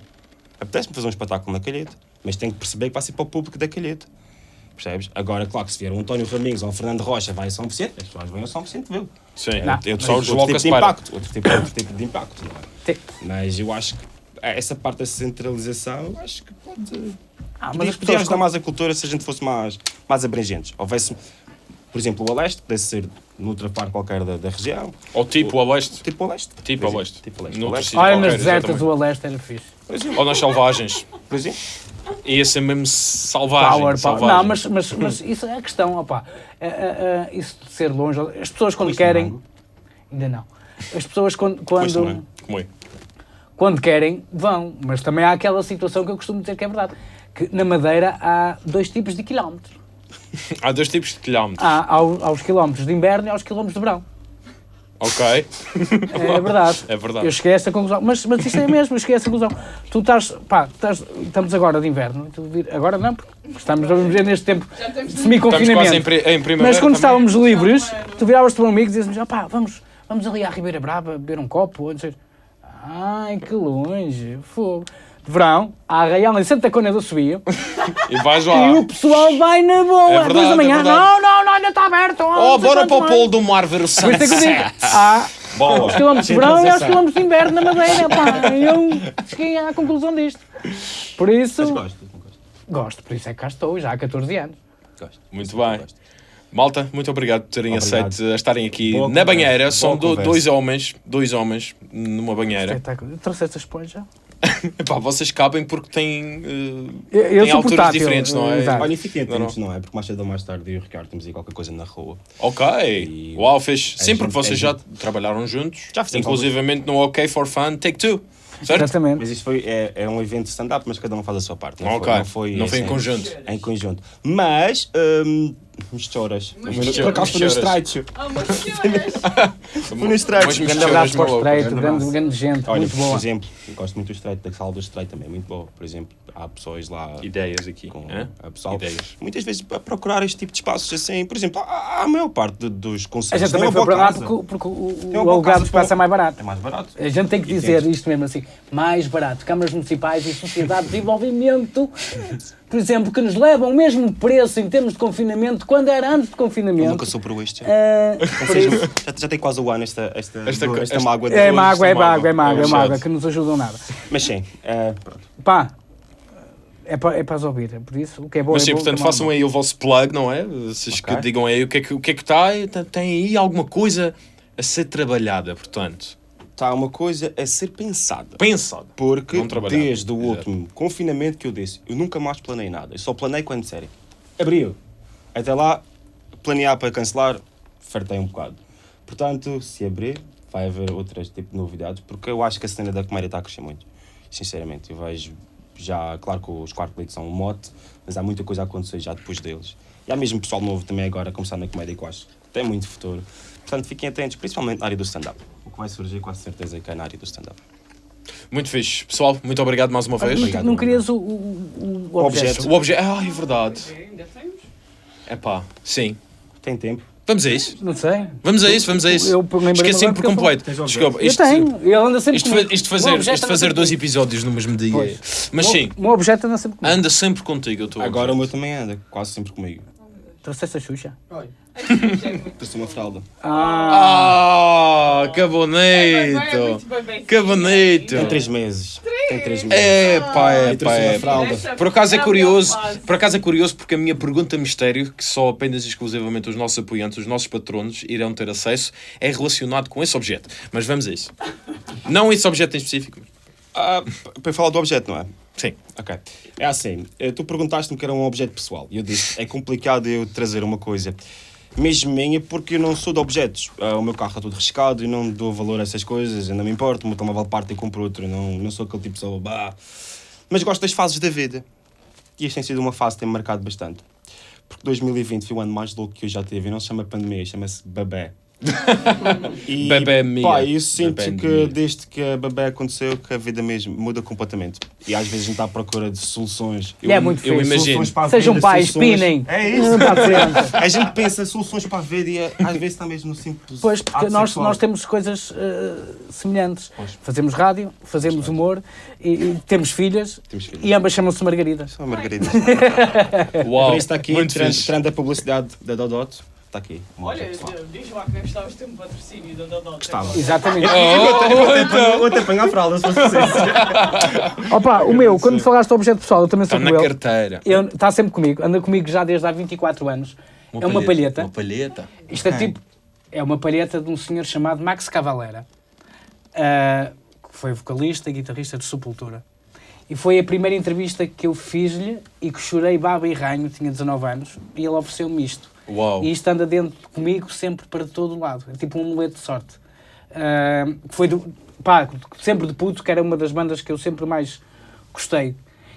Apetece-me fazer um espetáculo na calheta, mas tenho que perceber que vai ser para o público da calheta. Percebes? Agora, claro que se vier um António Raminhos ou um Fernando Rocha, vai a São Vicente, as pessoas vão a São Vicente vê-lo. Sim, Não. eu Mas só outro tipo de impacto, outro tipo, outro tipo de impacto, não é? Sim. Mas eu acho que essa parte da centralização, eu acho que pode... Ah, mas Podia, as ajudar mais a cultura se a gente fosse mais, mais abrangentes. Houvesse, por exemplo, o Aleste, pudesse ser noutra parte qualquer da, da região. Ou tipo a leste. Tipo o Leste. Tipo por a exemplo. leste. Tipo o Leste. No O Leste, sítio Olha, qualquer, nas desertas do Aleste era fixe. Ou nas selvagens. Por exemplo. Ia ser mesmo selvagem. Power, selvagem. Não, mas, mas, mas isso é a questão, opá. É, é, é, isso de ser longe. As pessoas quando querem. Ainda não. As pessoas quando, quando? Como é? quando querem, vão. Mas também há aquela situação que eu costumo dizer que é verdade. Que na Madeira há dois tipos de quilómetros. Há dois tipos de quilómetros. Há aos, aos quilómetros de inverno e aos quilómetros de verão. Ok. É verdade. É verdade. Eu cheguei a esta conclusão. Mas, mas isto é mesmo, eu cheguei a esta conclusão. Tu estás, pá, estás, estamos agora de inverno. vir- agora não, porque estamos vamos ver neste tempo de em, semi-confinamento. em primavera. Mas quando também. estávamos livres, tu viravas-te para um amigo e dizias-me, ah, pá, vamos, vamos ali à Ribeira Brava beber um copo. Ou sei. Ai, que longe, fogo. Verão, à Arraial em Santa Cona do Subiu, E vais lá. e o pessoal vai na boa, É às duas da manhã. é não, não, não, ainda está aberto. Oh, bora para o mais." polo do mar ver o Por isso é que eu digo, sunset. há Boa. os quilómetros de verão e aos quilómetros de inverno na Madeira, pá. E eu cheguei à conclusão disto. Por isso, Mas gosto, gosto. gosto, por isso é que cá estou, já há 14 anos. Gosto. Muito bem. Malta, muito obrigado por terem Obrigado. aceito a estarem aqui Boa na conversa, banheira. São do- dois homens, dois homens numa banheira. Espetáculo. Eu trouxe esta esponja. Epá, vocês cabem porque têm, eh, Eu, eu têm alturas portátil, diferentes, não é? exato. Olha, e fiquem Não, não, é? Porque mais cedo ou mais tarde eu e o Ricardo temos aí qualquer coisa na rua. Ok. E- Uau, fez. É Sim, porque vocês já gente. trabalharam juntos. Já fizemos Inclusivamente no OK for Fun Take Two. Certo? Exatamente. Mas isto foi, é, é um evento stand-up, mas cada um faz a sua parte. Não Ok. foi, não foi, Não foi em assim, conjunto. Em conjunto. Mas hum, Misturas. Misturas. Por acaso foi no estreito. Ah! Foi no estreito. Mas Um grande abraço para o Estreito, grande grande, gente, Olha, muito por boa. exemplo, eu gosto muito do estreito, da sala do estreito também, muito boa. Por exemplo, há pessoas lá Ideias aqui. com hã? a pessoal. Ideias. Muitas vezes a procurar este tipo de espaços assim, por exemplo, a, a maior parte de- dos A conselhos gente também uma foi para lá porque, porque o, o, boa alugado espaço para- é mais barato. É mais barato. A gente tem que dizer isto mesmo assim, mais barato. Câmaras municipais e sociedade de desenvolvimento, por exemplo, que nos levam o mesmo preço em termos de confinamento quando era antes de Eu confinamento. nunca soube este. Ah, Ou por seja, isso, já, já tem quase o ano esta, esta, Esta- esta, esta- mágoa de é hoje. mágoa, é mágoa. mágoa, é mágoa, é É mágoa, que nos ajudam nada. Mas sim, é, pronto. Pá, é para, é para as ouvir, é por isso, o que é bom Mas é sim, bom, portanto, que é mau é façam aí o vosso plug, não é? Vocês que Ok. digam aí o que é que, o que, é que está. Tem aí alguma coisa a ser trabalhada, portanto. Está uma coisa a ser pensada. Pensado. Porque desde o Exato. último confinamento que eu disse, eu nunca mais planei nada. Eu só planei quando disserem. Abril. Até lá, planear para cancelar, fartei um bocado. Portanto, se abrir, vai haver outras tipo de novidades, porque eu acho que a cena da comédia está a crescer muito. Sinceramente, eu vejo já, claro que os Cliques são um mote, mas há muita coisa a acontecer já depois deles. E há mesmo pessoal novo também agora a começar na comédia que eu acho que tem muito futuro. Portanto, fiquem atentos, principalmente na área do stand-up. Que vai surgir, com a certeza, que é na área do stand-up. Muito fixe. Pessoal, muito obrigado mais uma vez. Não, não querias o, o, o objeto. objeto? O objeto. Ah, é verdade. Ainda temos? É pá, sim. Tem tempo? Vamos a isso. Não sei. Vamos a isso, vamos a isso. Eu Esqueci-me por eu completo. Desculpa, Eu isto, tenho, ele anda sempre isto, comigo. isto O fazer, isto fazer dois comigo. episódios no mesmo dia. Pois. Mas O- sim, O meu objeto anda sempre comigo. anda sempre contigo. Eu estou Agora o meu também anda, quase sempre comigo. Trouxeste a Xuxa? Trouxe uma fralda. Ah, Ah, que É, bonito. Que sim. bonito. Tem três meses. Tem três meses. É pá, é pá, é Por acaso é a curioso, por acaso é curioso porque a minha pergunta mistério, que só apenas e exclusivamente os nossos apoiantes, os nossos patronos irão ter acesso, é relacionado com esse objeto. Mas vamos a isso. Não esse objeto em específico. Ah, para falar do objeto, não é? Sim. Ok. É assim, eh, tu perguntaste-me que era um objeto pessoal. E eu disse, é complicado eu trazer uma coisa mesmo minha porque eu não sou de objetos. Ah, o meu carro está todo riscado e não dou valor a essas coisas, eu não me importo. O meu telemóvel parte e compro outro. Não, não sou aquele tipo de pessoa. Bah. Mas gosto das fases da vida. E esta tem sido uma fase que tem-me marcado bastante. Porque 2020 foi o ano mais louco que eu já tive. E não se chama pandemia, chama-se babé. E, Babé mia. Pá, eu sinto Babé que mia. desde que a babé aconteceu que a vida mesmo muda completamente. E às vezes a gente está à procura de soluções. E é muito eu imagino. Soluções para a Sejam pais, soluções- pinem. É isso. A gente pensa soluções para a vida e às vezes está mesmo no simples. Pois, porque nós, sexual. nós temos coisas eh, semelhantes. Pois. Fazemos rádio, fazemos humor e, e temos filhas Temos filhos. e ambas chamam-se Margaridas. Só Margarida. Uau, Por isso está aqui, tirando a publicidade da Dodot, está aqui. um Olha, diz lá que nem gostavas de ter um patrocínio da Dodó. Gostava. Exatamente. Oh, Vou até apanhar a fralda se fosse preciso. Opa, o meu, quando falaste do objeto pessoal, eu também sou Está como na ele. carteira. Ele Está sempre comigo, anda comigo já desde há 24 anos. é uma palheta. Uma palheta. Isto é tipo. É uma palheta de um senhor chamado Max Cavalera, ah, que foi vocalista e guitarrista de Sepultura. E foi a primeira entrevista que eu fiz-lhe e que chorei baba e ranho, tinha 19 anos, e ele ofereceu-me isto. Uau. E isto anda dentro comigo sempre para todo lado. É tipo um amuleto de sorte. Que foi do, pá, sempre de puto, que era uma das bandas que eu sempre mais gostei.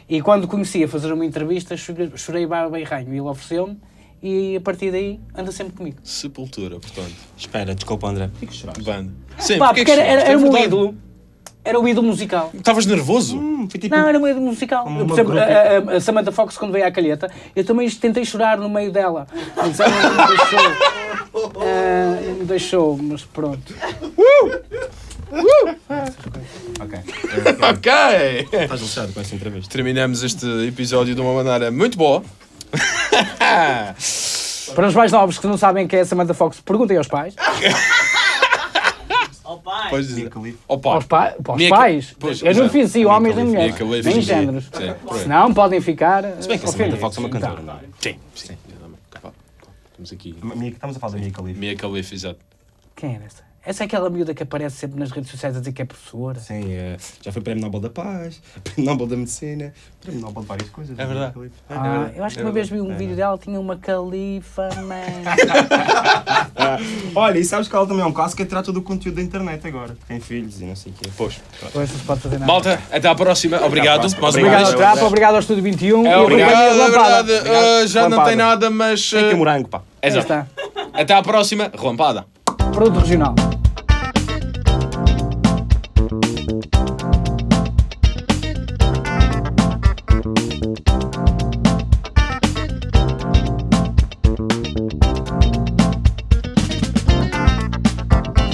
E quando conheci a fazer uma entrevista, chorei, baba e ranho. E ele ofereceu-me e a partir daí anda sempre comigo. Sepultura, portanto. Espera, desculpa André. Por que choraste? Banda. Sim, Pá, porque é porque que era, era, era É meu verdade. ídolo. Era o ídolo musical. Estavas nervoso? Hum, foi tipo... Não, era o ídolo musical. Eu, por exemplo, a, a- a Samantha Fox, quando veio à calheta, eu também tentei chorar no meio dela. Mas ela não me deixou. Não me deixou, mas pronto. Ok. Ok! Estás lixado com essa entrevista. Terminamos este episódio de uma maneira muito boa. Para os mais novos que não sabem quem é a Samantha Fox, perguntem aos pais. Oh pai. Dizer. Mia Khalifa. Opa, Aos, pa para os Mia- pais. Pois, eu não fiz Mia homens nem mulheres, Mia nem sim. géneros. Aí. Senão podem ficar Se bem que a Samantha. Fox é uma cantora, não é? Sim, sim. Estamos aqui. Mia- Estamos a falar da Mia Khalifa. Mia Khalifa, exato. Quem era essa? Essa é aquela miúda que aparece sempre nas redes sociais a dizer que é professora. Sim, eh, já foi Prémio Nobel da Paz, Prémio Nobel da Medicina, Prémio Nobel de várias coisas. É verdade. Ah, eu acho que uma vez vi um É vídeo dela, tinha uma califa, man. Ah, olha, e sabes que ela também é um caso que trata do conteúdo da internet agora. Tem filhos e não sei o quê. Pois. Pois não se pode fazer nada. Malta, até à próxima. Obrigado. próxima. Mais uma Obrigado ao Trapa, obrigado ao Estúdio 21 É, e obrigado, é verdade. Ah, já não tem nada, mas. Tem aqui ah, morango, pá. Exato. está. Até à próxima. Relampada. Produto regional.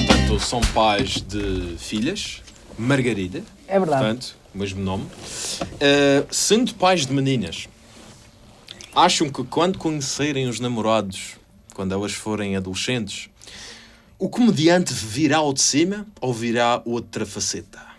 Portanto, são pais de filhas. Margarida. É verdade. Portanto, o mesmo nome. Uh, sendo pais de meninas, acham que quando conhecerem os namorados, quando elas forem adolescentes, o comediante virá ao de cima ou virá outra faceta?